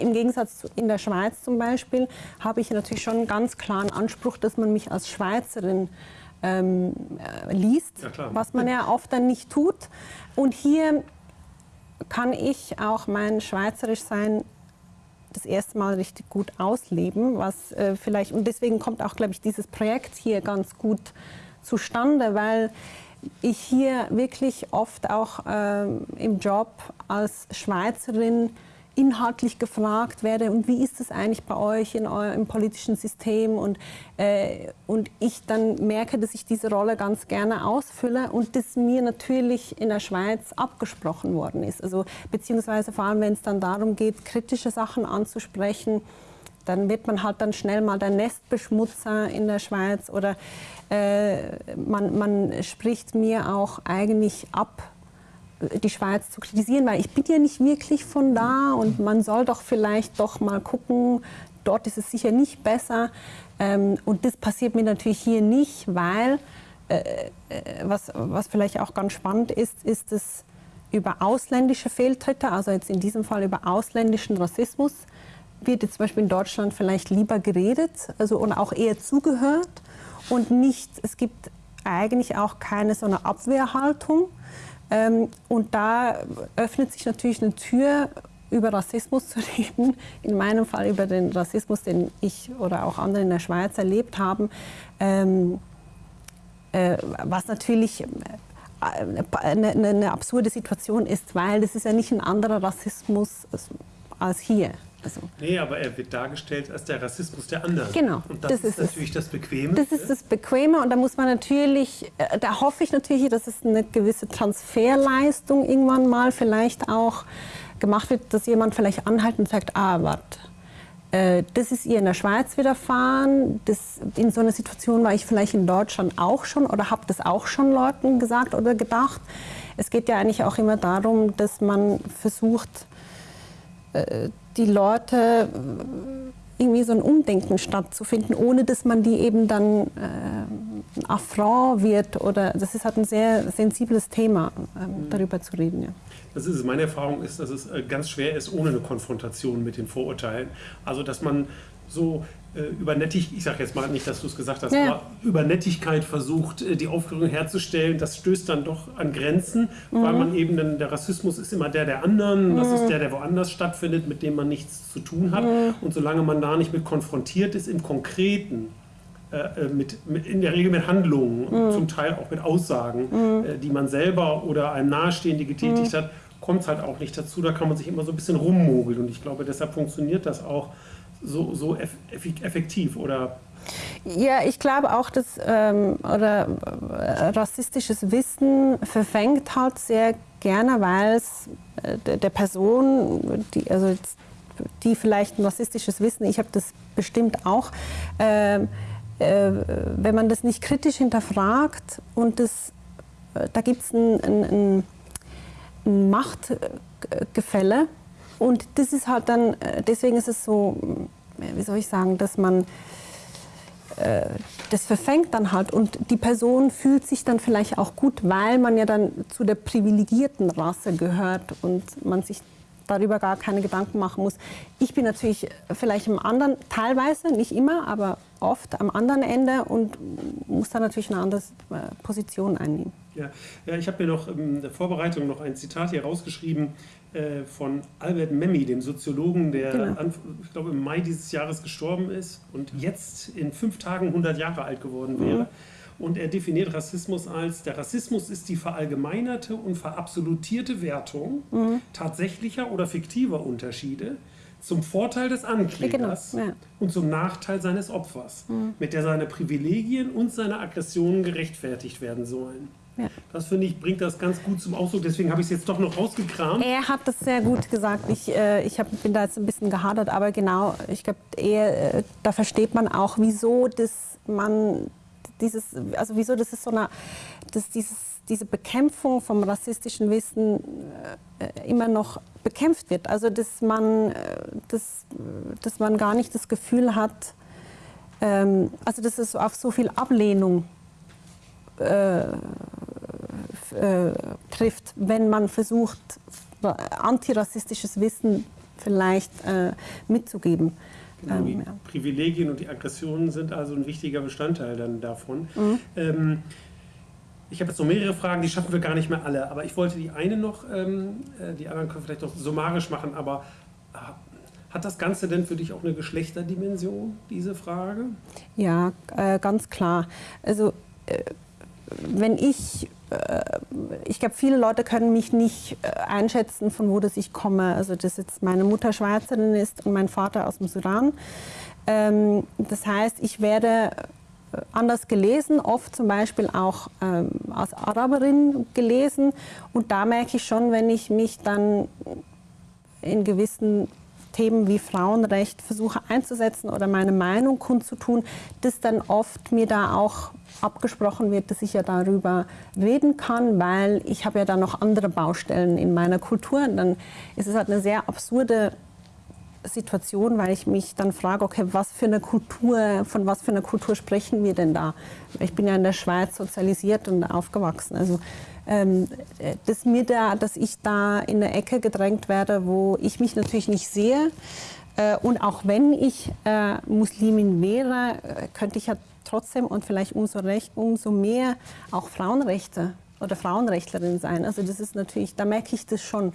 im Gegensatz zu in der Schweiz zum Beispiel habe ich natürlich schon einen ganz klaren Anspruch, dass man mich als Schweizerin ähm, äh, liest, ja, was man ja oft dann nicht tut. Und hier kann ich auch mein Schweizerischsein das erste Mal richtig gut ausleben, was äh, vielleicht und deswegen kommt auch, glaube ich, dieses Projekt hier ganz gut zustande, weil ich hier wirklich oft auch äh, im Job als Schweizerin inhaltlich gefragt werde und wie ist es eigentlich bei euch in eurem politischen System und, äh, und ich dann merke, dass ich diese Rolle ganz gerne ausfülle und das mir natürlich in der Schweiz abgesprochen worden ist. Also beziehungsweise vor allem, wenn es dann darum geht, kritische Sachen anzusprechen, dann wird man halt dann schnell mal der Nestbeschmutzer in der Schweiz oder äh, man, man spricht mir auch eigentlich ab, die Schweiz zu kritisieren, weil ich bin ja nicht wirklich von da und man soll doch vielleicht doch mal gucken, dort ist es sicher nicht besser. Ähm, und das passiert mir natürlich hier nicht, weil, äh, äh, was, was vielleicht auch ganz spannend ist, ist es über ausländische Fehltritte, also jetzt in diesem Fall über ausländischen Rassismus, wird jetzt zum Beispiel in Deutschland vielleicht lieber geredet also, und auch eher zugehört. Und nicht, es gibt eigentlich auch keine so eine Abwehrhaltung, ähm, und da öffnet sich natürlich eine Tür, über Rassismus zu reden, in meinem Fall über den Rassismus, den ich oder auch andere in der Schweiz erlebt haben, ähm, äh, was natürlich äh, eine, eine, absurde Situation ist, weil das ist ja nicht ein anderer Rassismus als hier. Also, nee, aber er wird dargestellt als der Rassismus der anderen. Genau. Und das, das ist, ist, natürlich das Bequeme. Das ist das Bequeme und da muss man natürlich, äh, da hoffe ich natürlich, dass es eine gewisse Transferleistung irgendwann mal vielleicht auch gemacht wird, dass jemand vielleicht anhält und sagt, ah, warte, Äh, das ist ihr in der Schweiz widerfahren. Das, in so einer Situation war ich vielleicht in Deutschland auch schon oder habe das auch schon Leuten gesagt oder gedacht. Es geht ja eigentlich auch immer darum, dass man versucht, äh, die Leute irgendwie so ein Umdenken stattzufinden, ohne dass man die eben dann äh, ein Affront wird oder das ist halt ein sehr sensibles Thema, ähm, darüber zu reden. Ja. Das ist meine Erfahrung ist, dass es äh, ganz schwer ist ohne eine Konfrontation mit den Vorurteilen. Also dass man so äh, über Nettigkeit, ich sage jetzt mal nicht, dass du es gesagt hast, ja. aber über Nettigkeit versucht, äh, die Aufklärung herzustellen, das stößt dann doch an Grenzen, mhm. weil man eben dann, der Rassismus ist immer der der anderen, mhm. das ist der, der woanders stattfindet, mit dem man nichts zu tun hat. Mhm. Und solange man da nicht mit konfrontiert ist, im Konkreten, äh, mit, mit, in der Regel mit Handlungen, mhm. zum Teil auch mit Aussagen, mhm. äh, die man selber oder einem Nahestehende getätigt mhm. hat, kommt es halt auch nicht dazu. Da kann man sich immer so ein bisschen rummogeln. Und ich glaube, deshalb funktioniert das auch so, so effektiv oder? Ja, ich glaube auch, dass ähm, oder, äh, rassistisches Wissen verfängt halt sehr gerne, weil es äh, der Person, die, also die vielleicht ein rassistisches Wissen, ich habe das bestimmt auch, äh, äh, wenn man das nicht kritisch hinterfragt und das, äh, da gibt es ein, ein, ein Machtgefälle und das ist halt dann, äh, deswegen ist es so, wie soll ich sagen, dass man äh, das verfängt dann halt und die Person fühlt sich dann vielleicht auch gut, weil man ja dann zu der privilegierten Rasse gehört und man sich darüber gar keine Gedanken machen muss. Ich bin natürlich vielleicht im anderen, teilweise, nicht immer, aber oft am anderen Ende und muss da natürlich eine andere äh, Position einnehmen. Ja, ja ich habe mir noch in der Vorbereitung noch ein Zitat hier rausgeschrieben äh, von Albert Memmi, dem Soziologen, der genau. an, ich glaube im Mai dieses Jahres gestorben ist und jetzt in fünf Tagen 100 Jahre alt geworden wäre. Mhm. Und er definiert Rassismus als, der Rassismus ist die verallgemeinerte und verabsolutierte Wertung mhm. tatsächlicher oder fiktiver Unterschiede zum Vorteil des Anklägers genau, ja. und zum Nachteil seines Opfers, mhm. mit der seine Privilegien und seine Aggressionen gerechtfertigt werden sollen. Ja. Das finde ich, bringt das ganz gut zum Ausdruck. Deswegen habe ich es jetzt doch noch rausgekramt. Er hat das sehr gut gesagt. Ich, äh, ich hab, bin da jetzt ein bisschen gehadert, aber genau, ich glaube, äh, da versteht man auch, wieso das man dieses, also wieso das ist so eine, dass dieses, diese Bekämpfung vom rassistischen Wissen äh, immer noch bekämpft wird. Also dass man, äh, dass, dass man gar nicht das Gefühl hat, ähm, also dass es auf so viel Ablehnung äh, äh, trifft, wenn man versucht, antirassistisches Wissen vielleicht äh, mitzugeben. Ähm, die. Privilegien und die Aggressionen sind also ein wichtiger Bestandteil dann davon. Mhm. Ähm, ich habe jetzt noch mehrere Fragen, die schaffen wir gar nicht mehr alle, aber ich wollte die eine noch, ähm, äh, die anderen können wir vielleicht noch summarisch machen, aber äh, hat das Ganze denn für dich auch eine Geschlechterdimension, diese Frage? Ja, äh, ganz klar. Also äh, wenn ich, äh, ich glaube, viele Leute können mich nicht äh, einschätzen, von wo das ich komme. Also, dass jetzt meine Mutter Schweizerin ist und mein Vater aus dem Sudan. Ähm, das heißt, ich werde anders gelesen, oft zum Beispiel auch ähm, als Araberin gelesen. Und da merke ich schon, wenn ich mich dann in gewissen Themen wie Frauenrecht versuche einzusetzen oder meine Meinung kundzutun, dass dann oft mir da auch abgesprochen wird, dass ich ja darüber reden kann, weil ich habe ja dann noch andere Baustellen in meiner Kultur. Und dann ist es halt eine sehr absurde Situation, weil ich mich dann frage, okay, was für eine Kultur, von was für einer Kultur sprechen wir denn da? Ich bin ja in der Schweiz sozialisiert und aufgewachsen. Also ähm, dass mir da, dass ich da in eine Ecke gedrängt werde, wo ich mich natürlich nicht sehe. Äh, und auch wenn ich äh, Muslimin wäre, äh, könnte ich ja trotzdem und vielleicht umso, recht, umso mehr auch Frauenrechte oder Frauenrechtlerin sein. Also das ist natürlich, da merke ich das schon,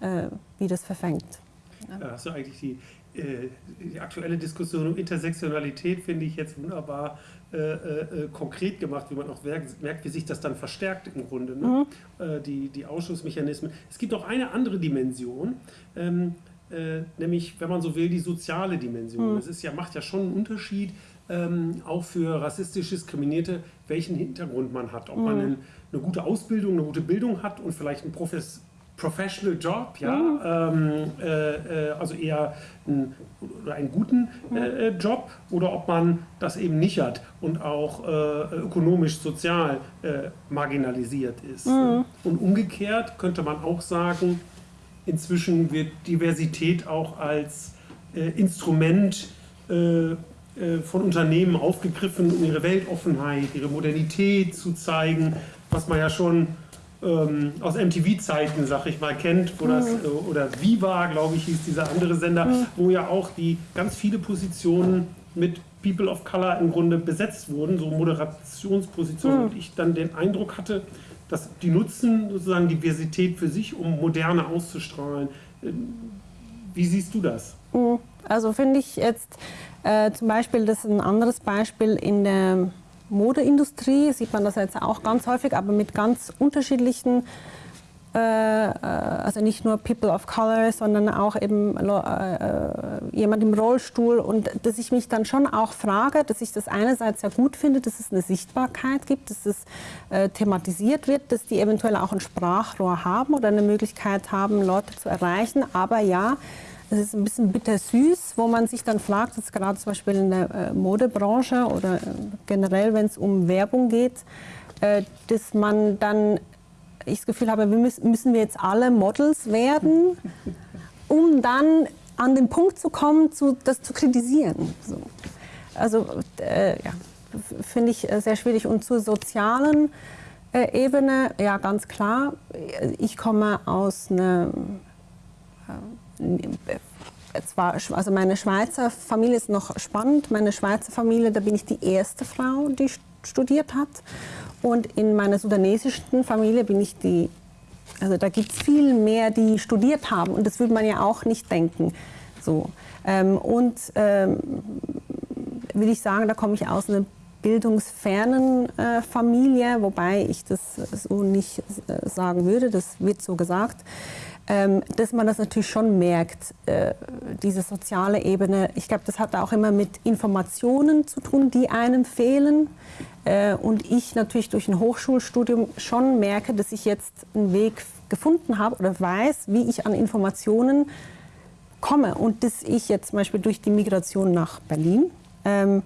äh, wie das verfängt. Ja. Hast du eigentlich die, äh, die aktuelle Diskussion um Intersektionalität, finde ich jetzt wunderbar äh, äh, konkret gemacht, wie man auch merkt, wie sich das dann verstärkt im Grunde, ne? mhm. Äh, die, die Ausschussmechanismen. Es gibt auch eine andere Dimension, ähm, äh, nämlich, wenn man so will, die soziale Dimension. Mhm. Es ist ja, macht ja schon einen Unterschied, ähm, auch für rassistisch Diskriminierte, welchen Hintergrund man hat. Ob mhm. man einen, eine gute Ausbildung, eine gute Bildung hat und vielleicht ein Profes Professional Job, ja, ähm, äh, äh, also eher einen, oder einen guten äh, äh, Job oder ob man das eben nicht hat und auch äh, ökonomisch, sozial äh, marginalisiert ist. Und umgekehrt könnte man auch sagen, inzwischen wird Diversität auch als Instrument von Unternehmen aufgegriffen, um ihre Weltoffenheit, ihre Modernität zu zeigen, was man ja schon ähm, aus MTV-Zeiten, sag ich mal, kennt, wo das, äh, oder Viva, glaube ich, hieß dieser andere Sender, wo ja auch die ganz viele Positionen mit People of Color im Grunde besetzt wurden, so Moderationspositionen. Und ich dann den Eindruck hatte, dass die nutzen sozusagen Diversität für sich, um Moderne auszustrahlen. Ähm, Wie siehst du das? Also finde ich jetzt äh, zum Beispiel, das ist ein anderes Beispiel in der Modeindustrie, sieht man das jetzt auch ganz häufig, aber mit ganz unterschiedlichen, äh, äh, also nicht nur People of Color, sondern auch eben äh, äh, jemand im Rollstuhl. Und dass ich mich dann schon auch frage, dass ich das einerseits sehr gut finde, dass es eine Sichtbarkeit gibt, dass es äh, thematisiert wird, dass die eventuell auch ein Sprachrohr haben oder eine Möglichkeit haben, Leute zu erreichen, aber ja, es ist ein bisschen bittersüß, wo man sich dann fragt, jetzt gerade zum Beispiel in der äh, Modebranche oder äh, generell, wenn es um Werbung geht, äh, dass man dann, ich das Gefühl habe, wir müssen, müssen wir jetzt alle Models werden, um dann an den Punkt zu kommen, zu, das zu kritisieren. So. Also äh, ja, finde ich sehr schwierig. Und zur sozialen äh, Ebene, ja ganz klar, ich komme aus einer zwar, also meine Schweizer Familie ist noch spannend. Meine Schweizer Familie, da bin ich die erste Frau, die st- studiert hat. Und in meiner sudanesischen Familie bin ich die, also da gibt es viel mehr, die studiert haben. Und das würde man ja auch nicht denken. So. Ähm, und ähm, will ich sagen, da komme ich aus einer bildungsfernen äh, Familie, wobei ich das so nicht äh, sagen würde, das wird so gesagt, ähm, dass man das natürlich schon merkt, äh, diese soziale Ebene. Ich glaube, das hat auch immer mit Informationen zu tun, die einem fehlen. Äh, und ich natürlich durch ein Hochschulstudium schon merke, dass ich jetzt einen Weg gefunden habe oder weiß, wie ich an Informationen komme und dass ich jetzt zum Beispiel durch die Migration nach Berlin ähm,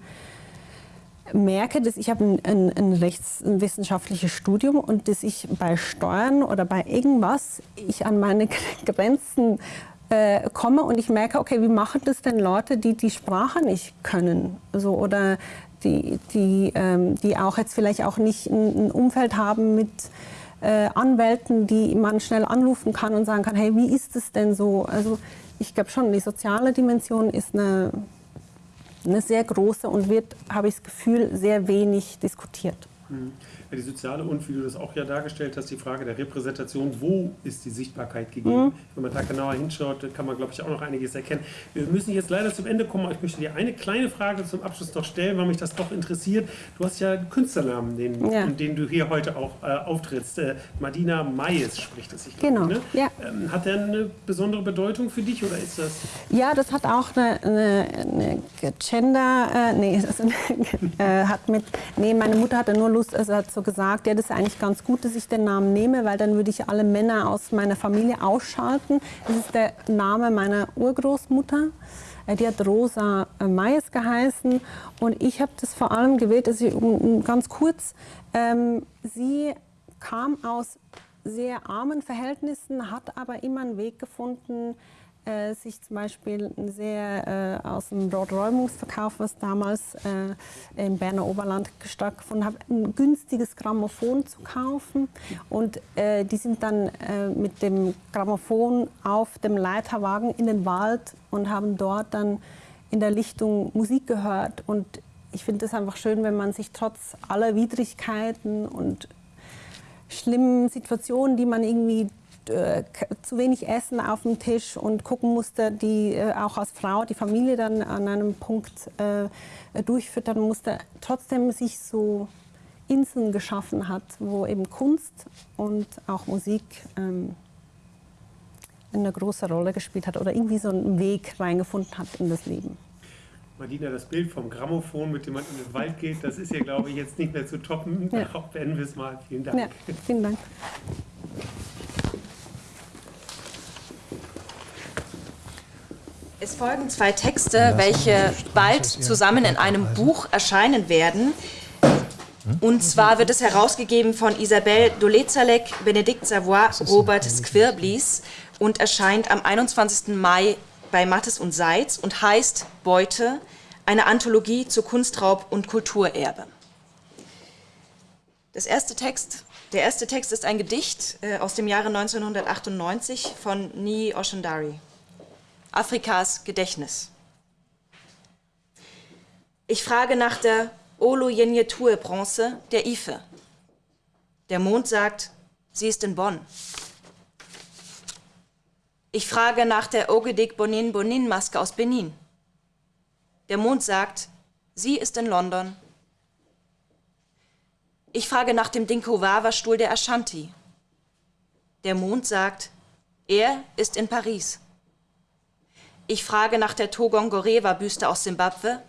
merke, dass ich habe ein, ein, ein rechtswissenschaftliches Studium und dass ich bei Steuern oder bei irgendwas ich an meine Grenzen äh, komme und ich merke, okay, wie machen das denn Leute, die die Sprache nicht können, so oder die, die, ähm, die auch jetzt vielleicht auch nicht ein, ein Umfeld haben mit äh, Anwälten, die man schnell anrufen kann und sagen kann, hey, wie ist es denn so? Also ich glaube schon, die soziale Dimension ist eine, eine sehr große und wird, habe ich das Gefühl, sehr wenig diskutiert. Ja, die soziale und wie du das auch ja dargestellt hast, die Frage der Repräsentation, wo ist die Sichtbarkeit gegeben? Wenn man da genauer hinschaut, kann man, glaube ich, auch noch einiges erkennen. Wir müssen jetzt leider zum Ende kommen, aber ich möchte dir eine kleine Frage zum Abschluss noch stellen, weil mich das doch interessiert. Du hast ja einen Künstlernamen, den, Ja. den du hier heute auch äh, auftrittst. Äh, Madina Mayes spricht es sich. Genau, Ne? ja. Ähm, hat der eine besondere Bedeutung für dich oder ist das? Ja, das hat auch eine, eine, eine Gender, äh, nee, eine, äh, hat mit, nee, meine Mutter hatte nur Lust, also hat so gesagt, ja, das ist eigentlich ganz gut, dass ich den Namen nehme, weil dann würde ich alle Männer aus meiner Familie ausschalten. Das ist der Name meiner Urgroßmutter. Äh, Die hat Rosa äh, Mayes geheißen und ich habe das vor allem gewählt, dass ich ganz kurz, ähm, sie kam aus sehr armen Verhältnissen, hat aber immer einen Weg gefunden, äh, sich zum Beispiel sehr äh, aus dem Räumungsverkauf, was damals äh, im Berner Oberland stattgefunden hat, ein günstiges Grammophon zu kaufen. Und äh, die sind dann äh, mit dem Grammophon auf dem Leiterwagen in den Wald und haben dort dann in der Lichtung Musik gehört. Und ich finde es einfach schön, wenn man sich trotz aller Widrigkeiten und schlimmen Situationen, die man irgendwie äh, zu wenig Essen auf dem Tisch und gucken musste, die äh, auch als Frau die Familie dann an einem Punkt äh, durchfüttern musste, trotzdem sich so Inseln geschaffen hat, wo eben Kunst und auch Musik ähm, eine große Rolle gespielt hat oder irgendwie so einen Weg reingefunden hat in das Leben. Madina, das Bild vom Grammophon, mit dem man in den Wald geht, das ist ja, glaube ich, jetzt nicht mehr zu toppen. Ja. Darauf beenden wir es mal. Vielen Dank. Ja, vielen Dank. Es folgen zwei Texte, welche bald zusammen in einem Buch erscheinen werden. Und zwar wird es herausgegeben von Isabelle Dolezalek, Benedikt Savoy, Robert Squirblis und erscheint am 21. Mai bei Mattes und Seitz und heißt Beute, eine Anthologie zu Kunstraub und Kulturerbe. Das erste Text, der erste Text ist ein Gedicht äh, aus dem Jahre 1998 von Ni Oshendari. Afrikas Gedächtnis. Ich frage nach der Oloyenjetue-Bronze der Ife. Der Mond sagt, sie ist in Bonn. Ich frage nach der Ogedik Bonin Bonin Maske aus Benin. Der Mond sagt, sie ist in London. Ich frage nach dem Dinkowawa-Stuhl der Ashanti. Der Mond sagt, er ist in Paris. Ich frage nach der Togongoreva-Büste aus Simbabwe.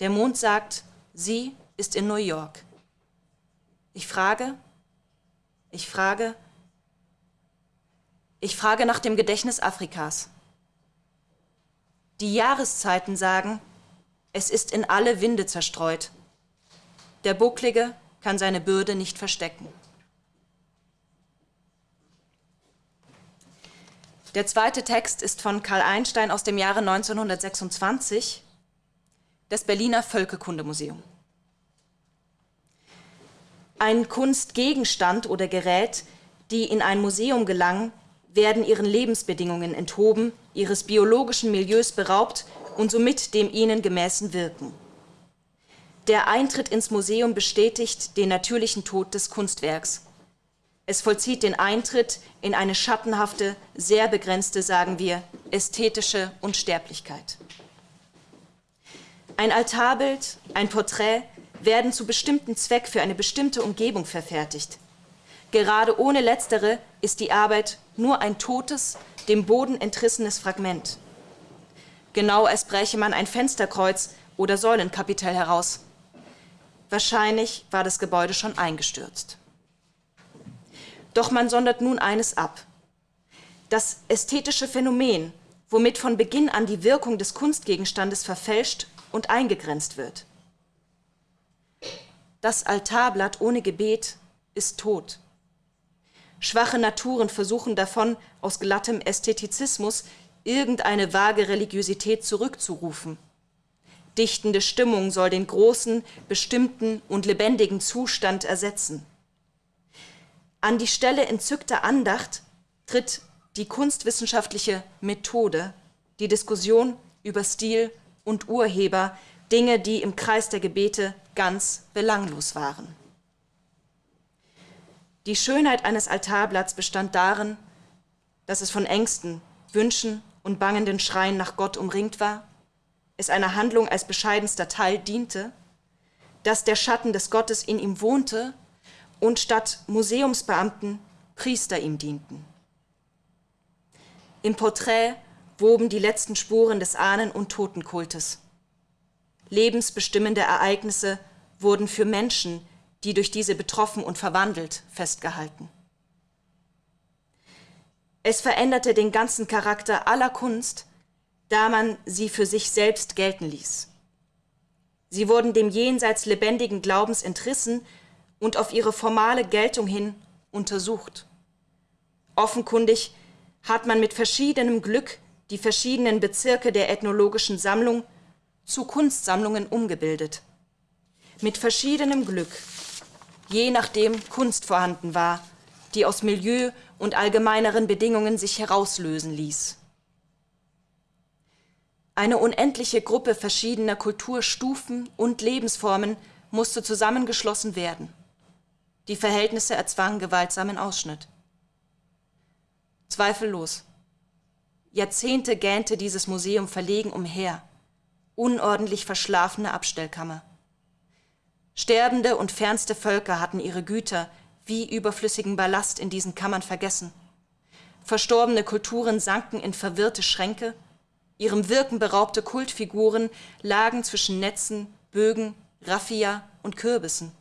Der Mond sagt, sie ist in New York. Ich frage, ich frage, ich frage nach dem Gedächtnis Afrikas. Die Jahreszeiten sagen, es ist in alle Winde zerstreut. Der Bucklige kann seine Bürde nicht verstecken. Der zweite Text ist von Karl Einstein aus dem Jahre 1926 des Berliner Völkekundemuseum. Ein Kunstgegenstand oder Gerät, die in ein Museum gelangen, werden ihren Lebensbedingungen enthoben, ihres biologischen Milieus beraubt und somit dem ihnen gemäßen Wirken. Der Eintritt ins Museum bestätigt den natürlichen Tod des Kunstwerks. Es vollzieht den Eintritt in eine schattenhafte, sehr begrenzte, sagen wir, ästhetische Unsterblichkeit. Ein Altarbild, ein Porträt werden zu bestimmten Zweck für eine bestimmte Umgebung verfertigt. Gerade ohne letztere ist die Arbeit nur ein totes, dem Boden entrissenes Fragment. Genau als bräche man ein Fensterkreuz oder Säulenkapitell heraus. Wahrscheinlich war das Gebäude schon eingestürzt. Doch man sondert nun eines ab. Das ästhetische Phänomen, womit von Beginn an die Wirkung des Kunstgegenstandes verfälscht und eingegrenzt wird. Das Altarblatt ohne Gebet ist tot. Schwache Naturen versuchen davon, aus glattem Ästhetizismus irgendeine vage Religiosität zurückzurufen. Dichtende Stimmung soll den großen, bestimmten und lebendigen Zustand ersetzen. An die Stelle entzückter Andacht tritt die kunstwissenschaftliche Methode, die Diskussion über Stil und Urheber, Dinge, die im Kreis der Gebete ganz belanglos waren. Die Schönheit eines Altarblatts bestand darin, dass es von Ängsten, Wünschen und bangenden Schreien nach Gott umringt war, es einer Handlung als bescheidenster Teil diente, dass der Schatten des Gottes in ihm wohnte und statt Museumsbeamten Priester ihm dienten. Im Porträt woben die letzten Spuren des Ahnen- und Totenkultes. Lebensbestimmende Ereignisse wurden für Menschen, die durch diese betroffen und verwandelt, festgehalten. Es veränderte den ganzen Charakter aller Kunst, da man sie für sich selbst gelten ließ. Sie wurden dem jenseits lebendigen Glaubens entrissen und auf ihre formale Geltung hin untersucht. Offenkundig hat man mit verschiedenem Glück die verschiedenen Bezirke der ethnologischen Sammlung zu Kunstsammlungen umgebildet. Mit verschiedenem Glück, je nachdem Kunst vorhanden war, die aus Milieu und allgemeineren Bedingungen sich herauslösen ließ. Eine unendliche Gruppe verschiedener Kulturstufen und Lebensformen musste zusammengeschlossen werden. Die Verhältnisse erzwangen gewaltsamen Ausschnitt. Zweifellos. Jahrzehnte gähnte dieses Museum verlegen umher, unordentlich verschlafene Abstellkammer. Sterbende und fernste Völker hatten ihre Güter wie überflüssigen Ballast in diesen Kammern vergessen. Verstorbene Kulturen sanken in verwirrte Schränke, ihrem Wirken beraubte Kultfiguren lagen zwischen Netzen, Bögen, Raffia und Kürbissen.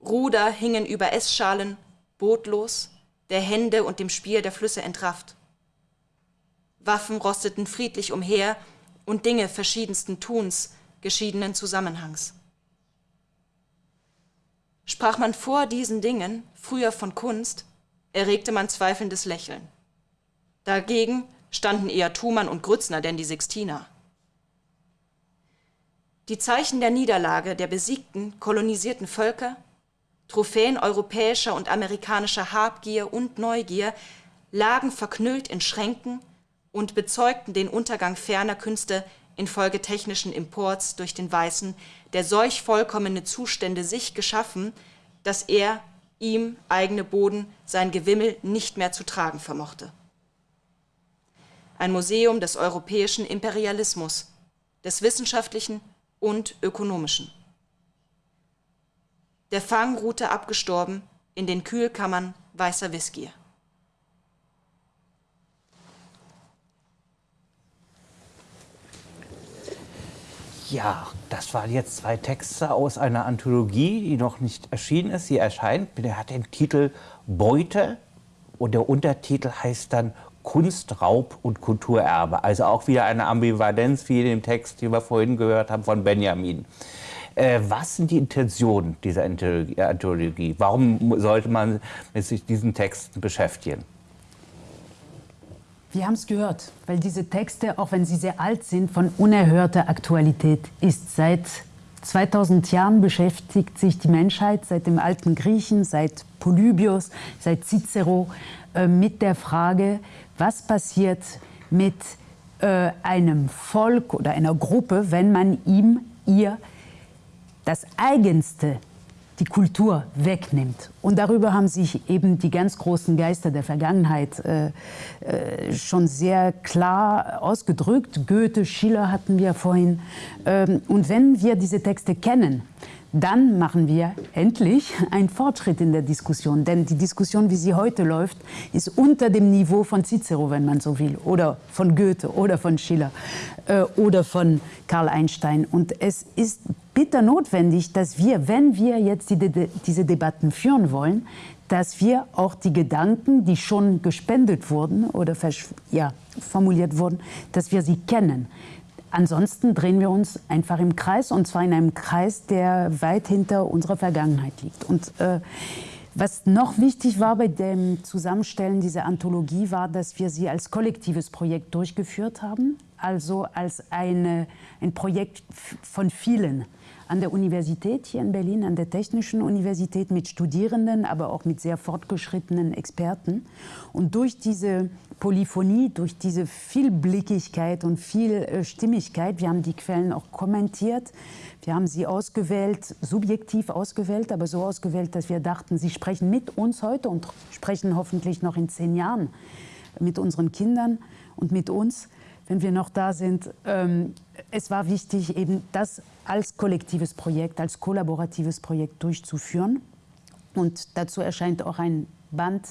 Ruder hingen über Essschalen, bootlos, der Hände und dem Spiel der Flüsse entrafft. Waffen rosteten friedlich umher und Dinge verschiedensten Tuns, geschiedenen Zusammenhangs. Sprach man vor diesen Dingen früher von Kunst, erregte man zweifelndes Lächeln. Dagegen standen eher Thumann und Grützner denn die Sixtiner. Die Zeichen der Niederlage der besiegten, kolonisierten Völker, Trophäen europäischer und amerikanischer Habgier und Neugier, lagen verknüllt in Schränken und bezeugten den Untergang ferner Künste infolge technischen Imports durch den Weißen, der solch vollkommene Zustände sich geschaffen, dass er ihm eigene Boden sein Gewimmel nicht mehr zu tragen vermochte. Ein Museum des europäischen Imperialismus, des wissenschaftlichen und ökonomischen. Der Fang ruhte abgestorben in den Kühlkammern weißer Whisky. Ja, das waren jetzt zwei Texte aus einer Anthologie, die noch nicht erschienen ist. Sie erscheint, der hat den Titel Beute und der Untertitel heißt dann Kunst, Raub und Kulturerbe. Also auch wieder eine Ambivalenz wie in dem Text, den wir vorhin gehört haben von Benjamin. Äh, was sind die Intentionen dieser Anthologie? Warum sollte man sich diesen Texten beschäftigen? Wir haben es gehört, weil diese Texte, auch wenn sie sehr alt sind, von unerhörter Aktualität ist. Seit 2000 Jahren beschäftigt sich die Menschheit, seit dem alten Griechen, seit Polybios, seit Cicero, äh, mit der Frage, was passiert mit äh, einem Volk oder einer Gruppe, wenn man ihm, ihr das Eigenste die Kultur wegnimmt. Und darüber haben sich eben die ganz großen Geister der Vergangenheit äh, äh, schon sehr klar ausgedrückt. Goethe, Schiller hatten wir vorhin. Ähm, und wenn wir diese Texte kennen, dann machen wir endlich einen Fortschritt in der Diskussion. Denn die Diskussion, wie sie heute läuft, ist unter dem Niveau von Cicero, wenn man so will, oder von Goethe oder von Schiller äh, oder von Karl Einstein. Und es ist bitter notwendig, dass wir, wenn wir jetzt die, die, diese Debatten führen wollen, dass wir auch die Gedanken, die schon gespendet wurden oder ja, formuliert wurden, dass wir sie kennen. Ansonsten drehen wir uns einfach im Kreis und zwar in einem Kreis, der weit hinter unserer Vergangenheit liegt. Und äh, was noch wichtig war bei dem Zusammenstellen dieser Anthologie, war, dass wir sie als kollektives Projekt durchgeführt haben, also als eine, ein Projekt von vielen an der Universität hier in Berlin, an der Technischen Universität mit Studierenden, aber auch mit sehr fortgeschrittenen Experten. Und durch diese Polyphonie, durch diese Vielblickigkeit und Vielstimmigkeit, wir haben die Quellen auch kommentiert, wir haben sie ausgewählt, subjektiv ausgewählt, aber so ausgewählt, dass wir dachten, sie sprechen mit uns heute und sprechen hoffentlich noch in zehn Jahren mit unseren Kindern und mit uns wenn wir noch da sind. Ähm, es war wichtig, eben das als kollektives Projekt, als kollaboratives Projekt durchzuführen. Und dazu erscheint auch ein Band,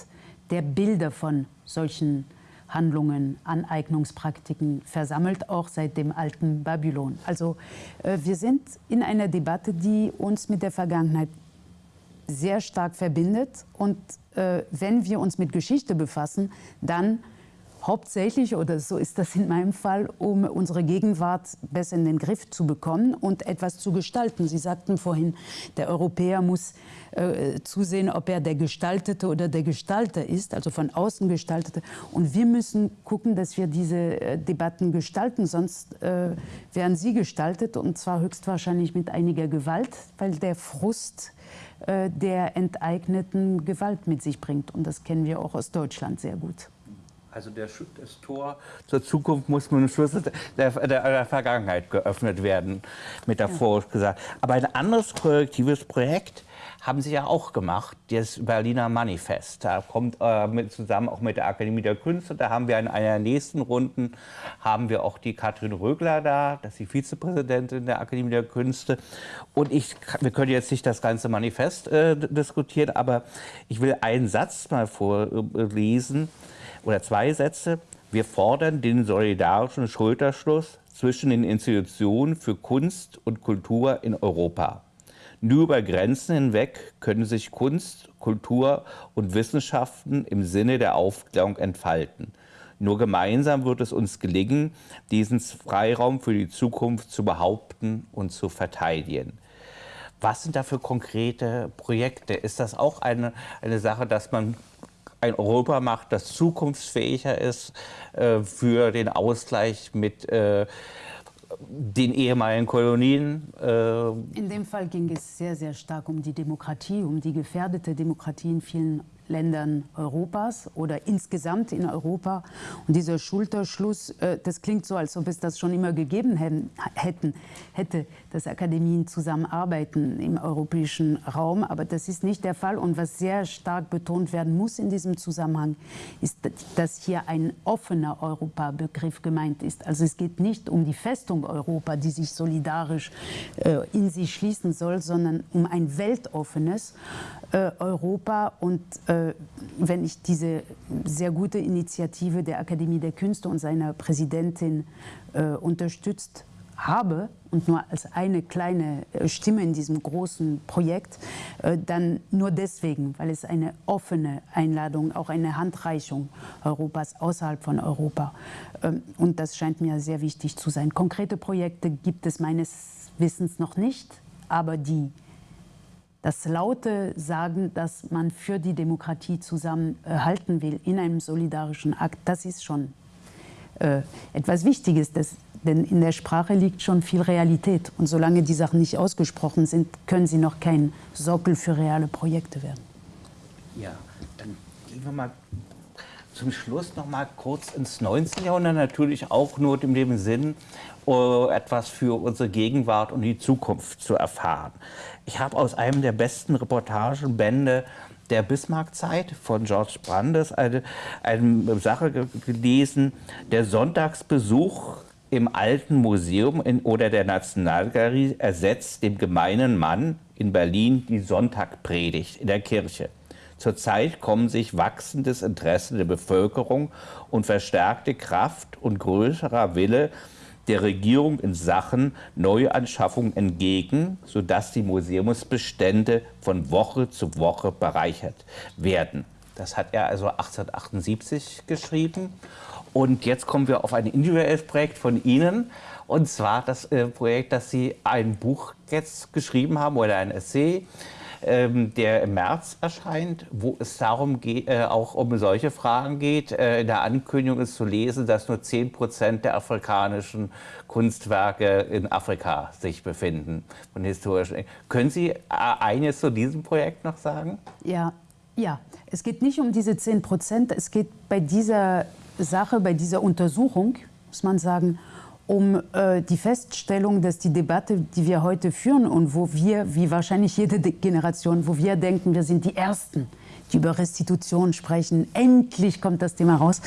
der Bilder von solchen Handlungen, Aneignungspraktiken versammelt, auch seit dem alten Babylon. Also äh, wir sind in einer Debatte, die uns mit der Vergangenheit sehr stark verbindet. Und äh, wenn wir uns mit Geschichte befassen, dann hauptsächlich, oder so ist das in meinem Fall, um unsere Gegenwart besser in den Griff zu bekommen und etwas zu gestalten. Sie sagten vorhin, der Europäer muss äh, zusehen, ob er der Gestaltete oder der Gestalter ist, also von außen Gestaltete. Und wir müssen gucken, dass wir diese äh, Debatten gestalten, sonst äh, werden sie gestaltet und zwar höchstwahrscheinlich mit einiger Gewalt, weil der Frust äh, der enteigneten Gewalt mit sich bringt. Und das kennen wir auch aus Deutschland sehr gut. Also der, das Tor zur Zukunft muss mit dem Schluss der, der, der, Vergangenheit geöffnet werden, metaphorisch ja. gesagt. Aber ein anderes kollektives Projekt haben Sie ja auch gemacht, das Berliner Manifest. Da kommt äh, mit, zusammen auch mit der Akademie der Künste, da haben wir in einer der nächsten Runden, haben wir auch die Katrin Rögler da, das ist die Vizepräsidentin der Akademie der Künste. Und ich, wir können jetzt nicht das ganze Manifest äh, diskutieren, aber ich will einen Satz mal vorlesen. Äh, oder zwei Sätze. Wir fordern den solidarischen Schulterschluss zwischen den Institutionen für Kunst und Kultur in Europa. Nur über Grenzen hinweg können sich Kunst, Kultur und Wissenschaften im Sinne der Aufklärung entfalten. Nur gemeinsam wird es uns gelingen, diesen Freiraum für die Zukunft zu behaupten und zu verteidigen. Was sind da für konkrete Projekte? Ist das auch eine, eine Sache, dass man ein Europa macht, das zukunftsfähiger ist äh, für den Ausgleich mit äh, den ehemaligen Kolonien. Äh in dem Fall ging es sehr, sehr stark um die Demokratie, um die gefährdete Demokratie in vielen Ländern Europas oder insgesamt in Europa. Und dieser Schulterschluss, äh, das klingt so, als ob es das schon immer gegeben hätten, hätte, dass Akademien zusammenarbeiten im europäischen Raum. Aber das ist nicht der Fall. Und was sehr stark betont werden muss in diesem Zusammenhang, ist, dass hier ein offener Europa-Begriff gemeint ist. Also es geht nicht um die Festung Europa, die sich solidarisch äh, in sich schließen soll, sondern um ein weltoffenes Europa und äh, wenn ich diese sehr gute Initiative der Akademie der Künste und seiner Präsidentin äh, unterstützt habe und nur als eine kleine äh, Stimme in diesem großen Projekt, äh, dann nur deswegen, weil es eine offene Einladung, auch eine Handreichung Europas außerhalb von Europa. Ähm, und das scheint mir sehr wichtig zu sein. Konkrete Projekte gibt es meines Wissens noch nicht, aber die das laute Sagen, dass man für die Demokratie zusammenhalten will in einem solidarischen Akt, das ist schon äh, etwas Wichtiges. Das, denn in der Sprache liegt schon viel Realität. Und solange die Sachen nicht ausgesprochen sind, können sie noch kein Sockel für reale Projekte werden. Ja, dann gehen wir mal zum Schluss noch mal kurz ins 19. Jahrhundert, natürlich auch nur in dem Sinn, etwas für unsere Gegenwart und die Zukunft zu erfahren. Ich habe aus einem der besten Reportagenbände der Bismarckzeit von George Brandes eine, eine Sache gelesen, der Sonntagsbesuch im alten Museum in, oder der Nationalgalerie ersetzt dem gemeinen Mann in Berlin die Sonntagpredigt in der Kirche. Zurzeit kommen sich wachsendes Interesse der Bevölkerung und verstärkte Kraft und größerer Wille der Regierung in Sachen Neuanschaffung entgegen, sodass die Museumsbestände von Woche zu Woche bereichert werden. Das hat er also 1878 geschrieben. Und jetzt kommen wir auf ein individuelles Projekt von Ihnen. Und zwar das äh, Projekt, dass Sie ein Buch jetzt geschrieben haben oder ein Essay ähm, der im März erscheint, wo es darum geht, äh, auch um solche Fragen geht. Äh, in der Ankündigung ist zu lesen, dass nur 10 Prozent der afrikanischen Kunstwerke in Afrika sich befinden, von historischen. Können Sie äh, eines zu diesem Projekt noch sagen? Ja, ja. Es geht nicht um diese 10 Prozent. Es geht bei dieser Sache, bei dieser Untersuchung, muss man sagen, um äh, die Feststellung, dass die Debatte, die wir heute führen und wo wir, wie wahrscheinlich jede Generation, wo wir denken, wir sind die Ersten, die über Restitution sprechen, endlich kommt das Thema raus,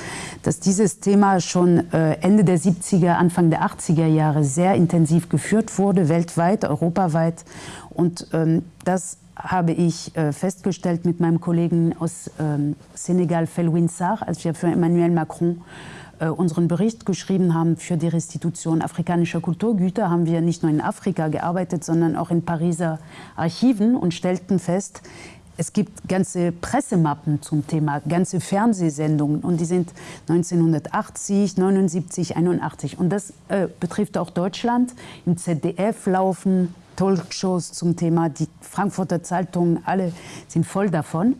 dass dieses Thema schon äh, Ende der 70er, Anfang der 80er Jahre sehr intensiv geführt wurde, weltweit, europaweit. Und ähm, das habe ich äh, festgestellt mit meinem Kollegen aus ähm, Senegal, Felwin Sarr, als wir für Emmanuel Macron äh, unseren Bericht geschrieben haben für die Restitution afrikanischer Kulturgüter, haben wir nicht nur in Afrika gearbeitet, sondern auch in Pariser Archiven und stellten fest, es gibt ganze Pressemappen zum Thema, ganze Fernsehsendungen und die sind 1980, 79, 81 und das äh, betrifft auch Deutschland. Im ZDF laufen Talkshows zum Thema, die Frankfurter Zeitungen, alle sind voll davon.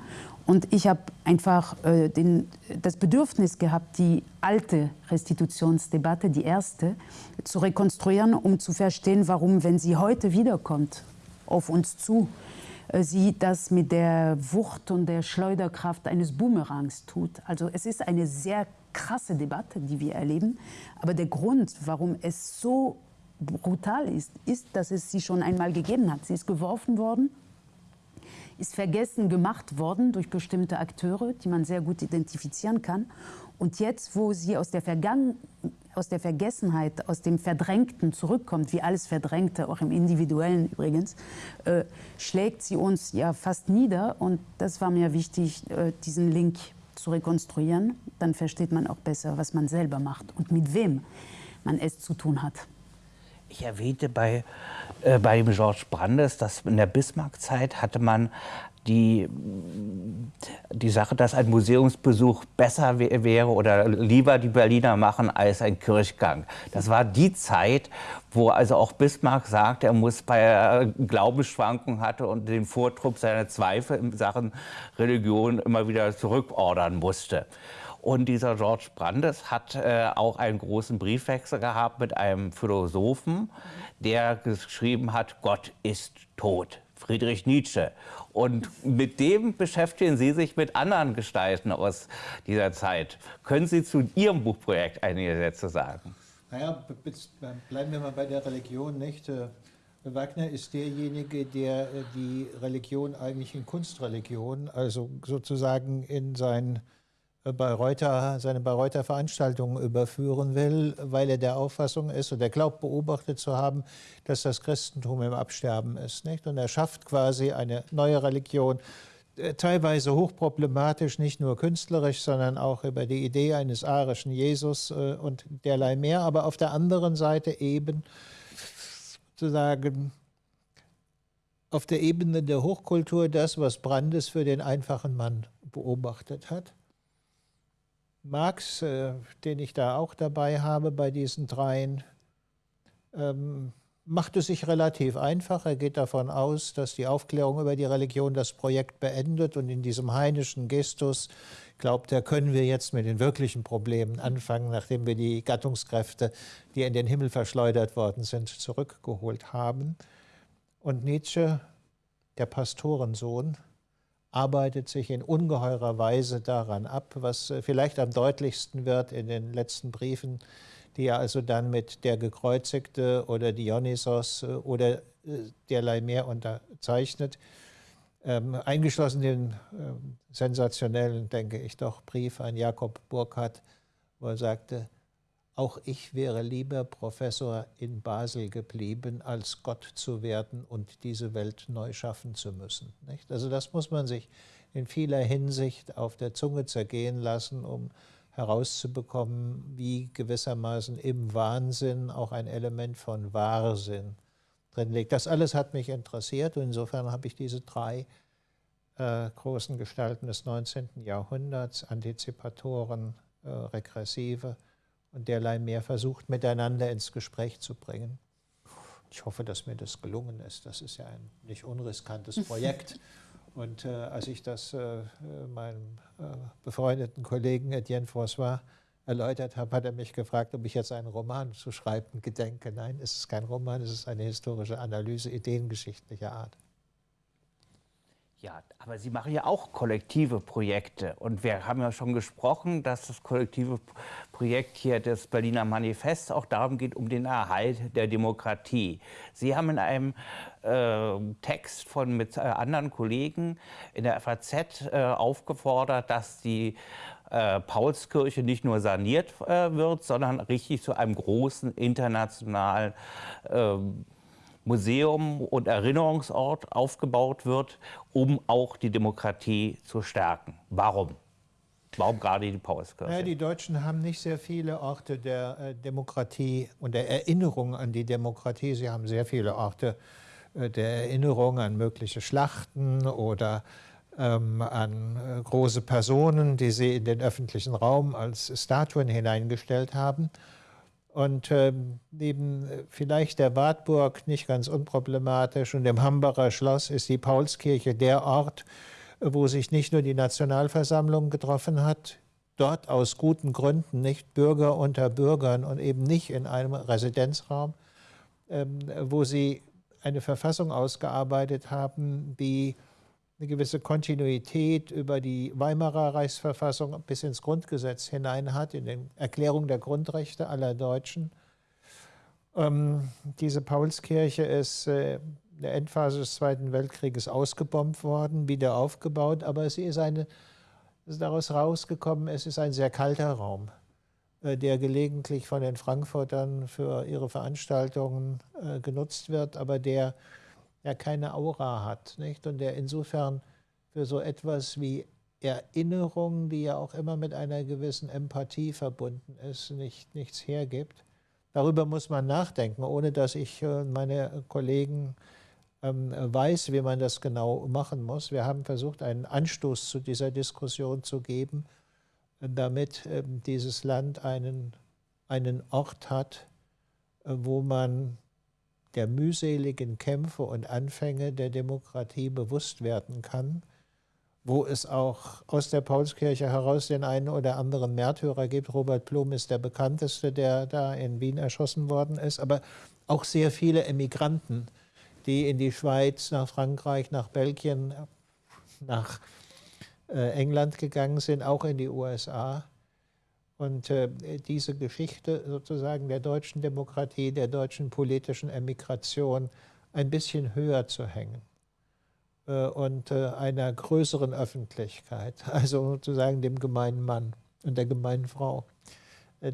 Und ich habe einfach äh, den, das Bedürfnis gehabt, die alte Restitutionsdebatte, die erste, zu rekonstruieren, um zu verstehen, warum, wenn sie heute wiederkommt, auf uns zu, äh, sie das mit der Wucht und der Schleuderkraft eines Boomerangs tut. Also es ist eine sehr krasse Debatte, die wir erleben. Aber der Grund, warum es so brutal ist, ist, dass es sie schon einmal gegeben hat. Sie ist geworfen worden ist vergessen gemacht worden durch bestimmte Akteure, die man sehr gut identifizieren kann. Und jetzt, wo sie aus der, Vergangen aus der Vergessenheit, aus dem Verdrängten zurückkommt, wie alles Verdrängte, auch im Individuellen übrigens, äh, schlägt sie uns ja fast nieder. Und das war mir wichtig, äh, diesen Link zu rekonstruieren. Dann versteht man auch besser, was man selber macht und mit wem man es zu tun hat. Ich erwähnte bei, äh, bei dem George Brandes, dass in der Bismarck-Zeit hatte man die, die Sache, dass ein Museumsbesuch besser wäre oder lieber die Berliner machen als ein Kirchgang. Das war die Zeit, wo also auch Bismarck sagt, er muss bei Glaubensschwankungen hatte und den Vortrupp seiner Zweifel in Sachen Religion immer wieder zurückordern musste. Und dieser George Brandes hat äh, auch einen großen Briefwechsel gehabt mit einem Philosophen, der geschrieben hat, Gott ist tot. Friedrich Nietzsche. Und mit dem beschäftigen Sie sich mit anderen Gestalten aus dieser Zeit. Können Sie zu Ihrem Buchprojekt einige Sätze sagen? Naja, bleiben wir mal bei der Religion, nicht? Äh, Wagner ist derjenige, der äh, die Religion eigentlich in Kunstreligion, also sozusagen in sein Bayreuther, seine Bayreuther Veranstaltungen überführen will, weil er der Auffassung ist und er glaubt beobachtet zu haben, dass das Christentum im Absterben ist. Nicht? Und er schafft quasi eine neue Religion, äh, teilweise hochproblematisch, nicht nur künstlerisch, sondern auch über die Idee eines arischen Jesus äh, und derlei mehr, aber auf der anderen Seite eben sozusagen auf der Ebene der Hochkultur das, was Brandes für den einfachen Mann beobachtet hat. Marx, äh, den ich da auch dabei habe bei diesen dreien, ähm, macht es sich relativ einfach. Er geht davon aus, dass die Aufklärung über die Religion das Projekt beendet und in diesem heinischen Gestus glaubt er, können wir jetzt mit den wirklichen Problemen anfangen, nachdem wir die Gattungskräfte, die in den Himmel verschleudert worden sind, zurückgeholt haben. Und Nietzsche, der Pastorensohn, arbeitet sich in ungeheurer Weise daran ab, was äh, vielleicht am deutlichsten wird in den letzten Briefen, die er also dann mit der Gekreuzigte oder Dionysos äh, oder äh, derlei mehr unterzeichnet. Ähm, eingeschlossen den ähm, sensationellen, denke ich doch, Brief an Jakob Burkhardt, wo er sagte, auch ich wäre lieber Professor in Basel geblieben, als Gott zu werden und diese Welt neu schaffen zu müssen. Nicht? Also das muss man sich in vieler Hinsicht auf der Zunge zergehen lassen, um herauszubekommen, wie gewissermaßen im Wahnsinn auch ein Element von Wahrsinn drin liegt. Das alles hat mich interessiert und insofern habe ich diese drei äh, großen Gestalten des 19. Jahrhunderts, Antizipatoren, äh, Regressive, und derlei mehr versucht, miteinander ins Gespräch zu bringen. Ich hoffe, dass mir das gelungen ist. Das ist ja ein nicht unriskantes Projekt. Und äh, als ich das äh, meinem äh, befreundeten Kollegen Etienne François erläutert habe, hat er mich gefragt, ob ich jetzt einen Roman zu schreiben gedenke. Nein, es ist kein Roman, es ist eine historische Analyse ideengeschichtlicher Art. Ja, aber Sie machen ja auch kollektive Projekte. Und wir haben ja schon gesprochen, dass das kollektive Projekt hier des Berliner Manifests auch darum geht, um den Erhalt der Demokratie. Sie haben in einem äh, Text von mit äh, anderen Kollegen in der FAZ äh, aufgefordert, dass die äh, Paulskirche nicht nur saniert äh, wird, sondern richtig zu einem großen internationalen ähm, Museum und Erinnerungsort aufgebaut wird, um auch die Demokratie zu stärken. Warum? Warum gerade die Paulskirche? Ja, die Deutschen haben nicht sehr viele Orte der äh, Demokratie und der Erinnerung an die Demokratie. Sie haben sehr viele Orte äh, der Erinnerung an mögliche Schlachten oder ähm, an äh, große Personen, die sie in den öffentlichen Raum als Statuen hineingestellt haben. Und äh, neben äh, vielleicht der Wartburg nicht ganz unproblematisch und dem Hambacher Schloss ist die Paulskirche der Ort, wo sich nicht nur die Nationalversammlung getroffen hat, dort aus guten Gründen nicht Bürger unter Bürgern und eben nicht in einem Residenzraum, ähm, wo sie eine Verfassung ausgearbeitet haben, die eine gewisse Kontinuität über die Weimarer Reichsverfassung bis ins Grundgesetz hinein hat, in den Erklärung der Grundrechte aller Deutschen. Ähm, diese Paulskirche ist äh, in der Endphase des Zweiten Weltkrieges ausgebombt worden, wieder aufgebaut, aber sie ist, eine, ist daraus rausgekommen, es ist ein sehr kalter Raum, äh, der gelegentlich von den Frankfurtern für ihre Veranstaltungen äh, genutzt wird, aber der ja keine Aura hat. Nicht? Und der insofern für so etwas wie Erinnerung, die ja auch immer mit einer gewissen Empathie verbunden ist, nicht, nichts hergibt. Darüber muss man nachdenken, ohne dass ich und meine Kollegen ähm, weiß, wie man das genau machen muss. Wir haben versucht, einen Anstoß zu dieser Diskussion zu geben, damit ähm, dieses Land einen, einen Ort hat, äh, wo man der mühseligen Kämpfe und Anfänge der Demokratie bewusst werden kann, wo es auch aus der Paulskirche heraus den einen oder anderen Märtyrer gibt. Robert Blum ist der bekannteste, der da in Wien erschossen worden ist, aber auch sehr viele Emigranten, die in die Schweiz, nach Frankreich, nach Belgien, nach äh, England gegangen sind, auch in die USA. Und äh, diese Geschichte sozusagen der deutschen Demokratie, der deutschen politischen Emigration ein bisschen höher zu hängen äh, und äh, einer größeren Öffentlichkeit, also sozusagen dem gemeinen Mann und der gemeinen Frau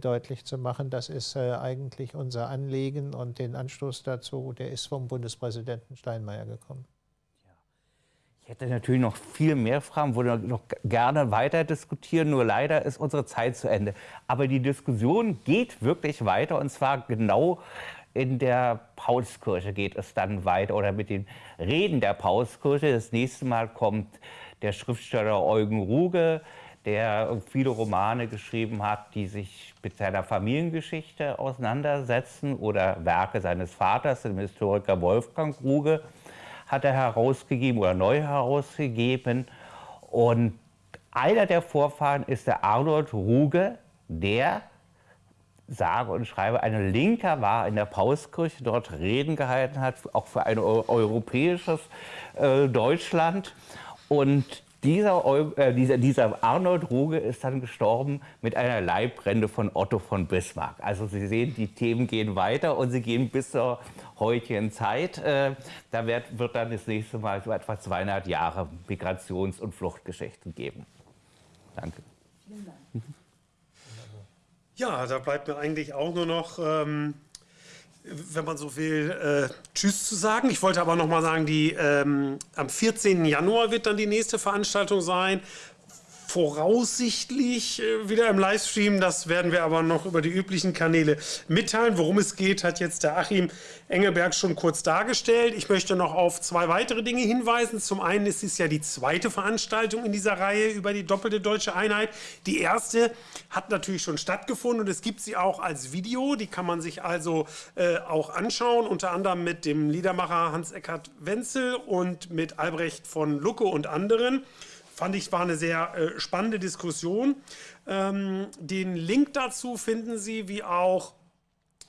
deutlich zu machen. Das ist eigentlich unser Anliegen und den Anstoß dazu, der ist vom Bundespräsidenten Steinmeier gekommen. Ich hätte natürlich noch viel mehr Fragen, würde noch gerne weiter diskutieren, nur leider ist unsere Zeit zu Ende. Aber die Diskussion geht wirklich weiter und zwar genau in der Paulskirche geht es dann weiter oder mit den Reden der Paulskirche. Das nächste Mal kommt der Schriftsteller Eugen Ruge, der viele Romane geschrieben hat, die sich mit seiner Familiengeschichte auseinandersetzen oder Werke seines Vaters, dem Historiker Wolfgang Ruge hat er herausgegeben oder neu herausgegeben. Und einer der Vorfahren ist der Arnold Ruge, der sage und schreibe, ein Linker war in der Pauskirche, dort Reden gehalten hat, auch für ein europäisches äh, Deutschland. Und dieser, äh, dieser, dieser Arnold Ruge ist dann gestorben mit einer Leibrente von Otto von Bismarck. Also Sie sehen, die Themen gehen weiter und sie gehen bis zur heutigen Zeit. Äh, da wird, wird dann das nächste Mal so etwa 200 Jahre Migrations- und Fluchtgeschichten geben. Danke. Vielen Dank. Ja, da bleibt mir eigentlich auch nur noch ähm, wenn man so will, äh, Tschüss zu sagen. Ich wollte aber noch mal sagen, die, ähm, am 14. Januar wird dann die nächste Veranstaltung sein voraussichtlich äh, wieder im Livestream. Das werden wir aber noch über die üblichen Kanäle mitteilen. Worum es geht, hat jetzt der Achim Engelberg schon kurz dargestellt. Ich möchte noch auf zwei weitere Dinge hinweisen. Zum einen ist es ja die zweite Veranstaltung in dieser Reihe über die doppelte deutsche Einheit. Die erste hat natürlich schon stattgefunden und es gibt sie auch als Video. Die kann man sich also äh, auch anschauen, unter anderem mit dem Liedermacher Hans-Eckart Wenzel und mit Albrecht von Lucke und anderen fand ich, war eine sehr äh, spannende Diskussion. Ähm, den Link dazu finden Sie wie auch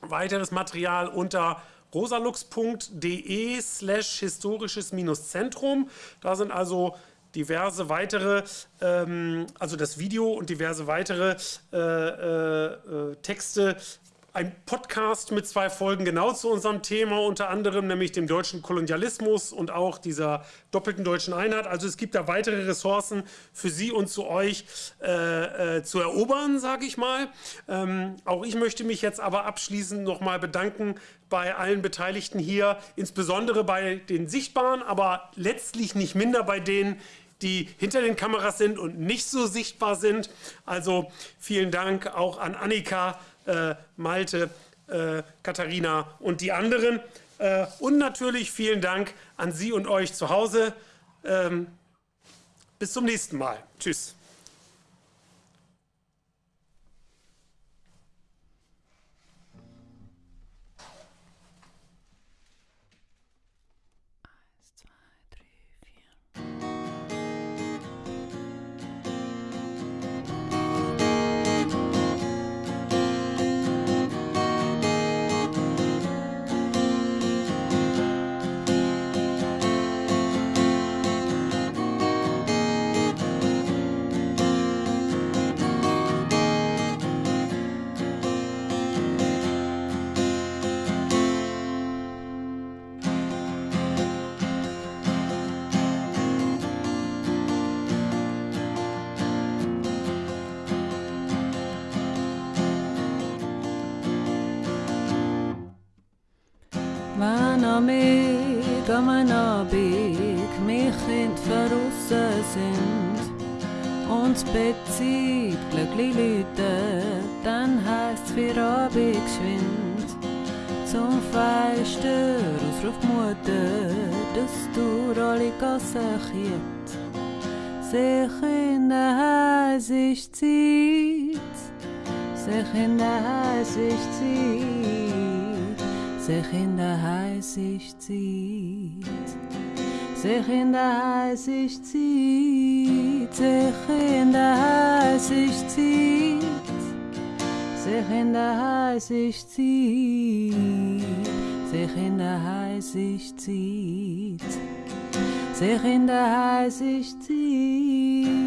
weiteres Material unter rosalux.de slash historisches-zentrum. Da sind also diverse weitere, ähm, also das Video und diverse weitere äh, äh, äh Texte ein Podcast mit zwei Folgen genau zu unserem Thema, unter anderem nämlich dem deutschen Kolonialismus und auch dieser doppelten deutschen Einheit. Also es gibt da weitere Ressourcen für Sie und zu euch äh, äh, zu erobern, sage ich mal. Ähm, auch ich möchte mich jetzt aber abschließend nochmal bedanken bei allen Beteiligten hier, insbesondere bei den Sichtbaren, aber letztlich nicht minder bei denen, die hinter den Kameras sind und nicht so sichtbar sind. Also vielen Dank auch an Annika, äh, Malte, äh, Katharina und die anderen. Äh, und natürlich vielen Dank an Sie und euch zu Hause. Ähm, bis zum nächsten Mal. Tschüss. Amig am Abig mich Kind verrissen sind und das Bett zieht glücklich Leute, dann heißt's für Abig geschwind. zum Fenster ausruft Mutter, dass du alle Gassen chiet. Sich in der Haus ist Zeit, sich in der Haus ist Zeit, sich in der Heißicht zieht, sich in der Heißicht zieht, sich in der Heißicht zieht, sich in der Heißicht zieht, sich in der Heißicht zieht, sich in der Heißicht zieht.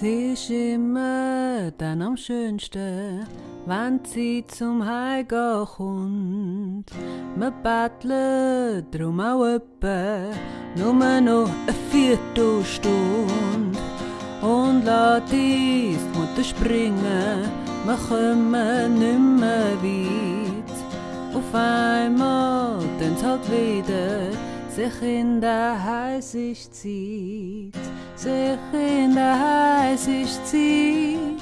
Sie ist immer dann am schönsten, wenn sie zum Heimgehen kommt. Wir betteln drum auch etwa nur noch eine Viertelstunde. Und lass die Mutter springen, wir kommen nicht mehr weit. Auf einmal tön's halt wieder, sich in der heißig zieht, sich in der heißig zieht,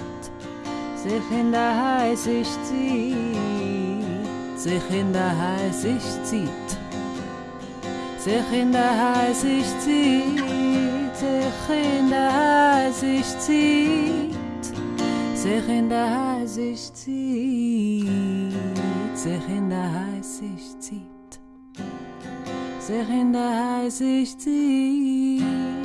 sich in der heißig zieht, sich in der heißig zieht, sich in der heißig zieht, sich in der heißig zieht, sich in der heißig zieht, sich in der heißig zieht. Ser ainda der ich.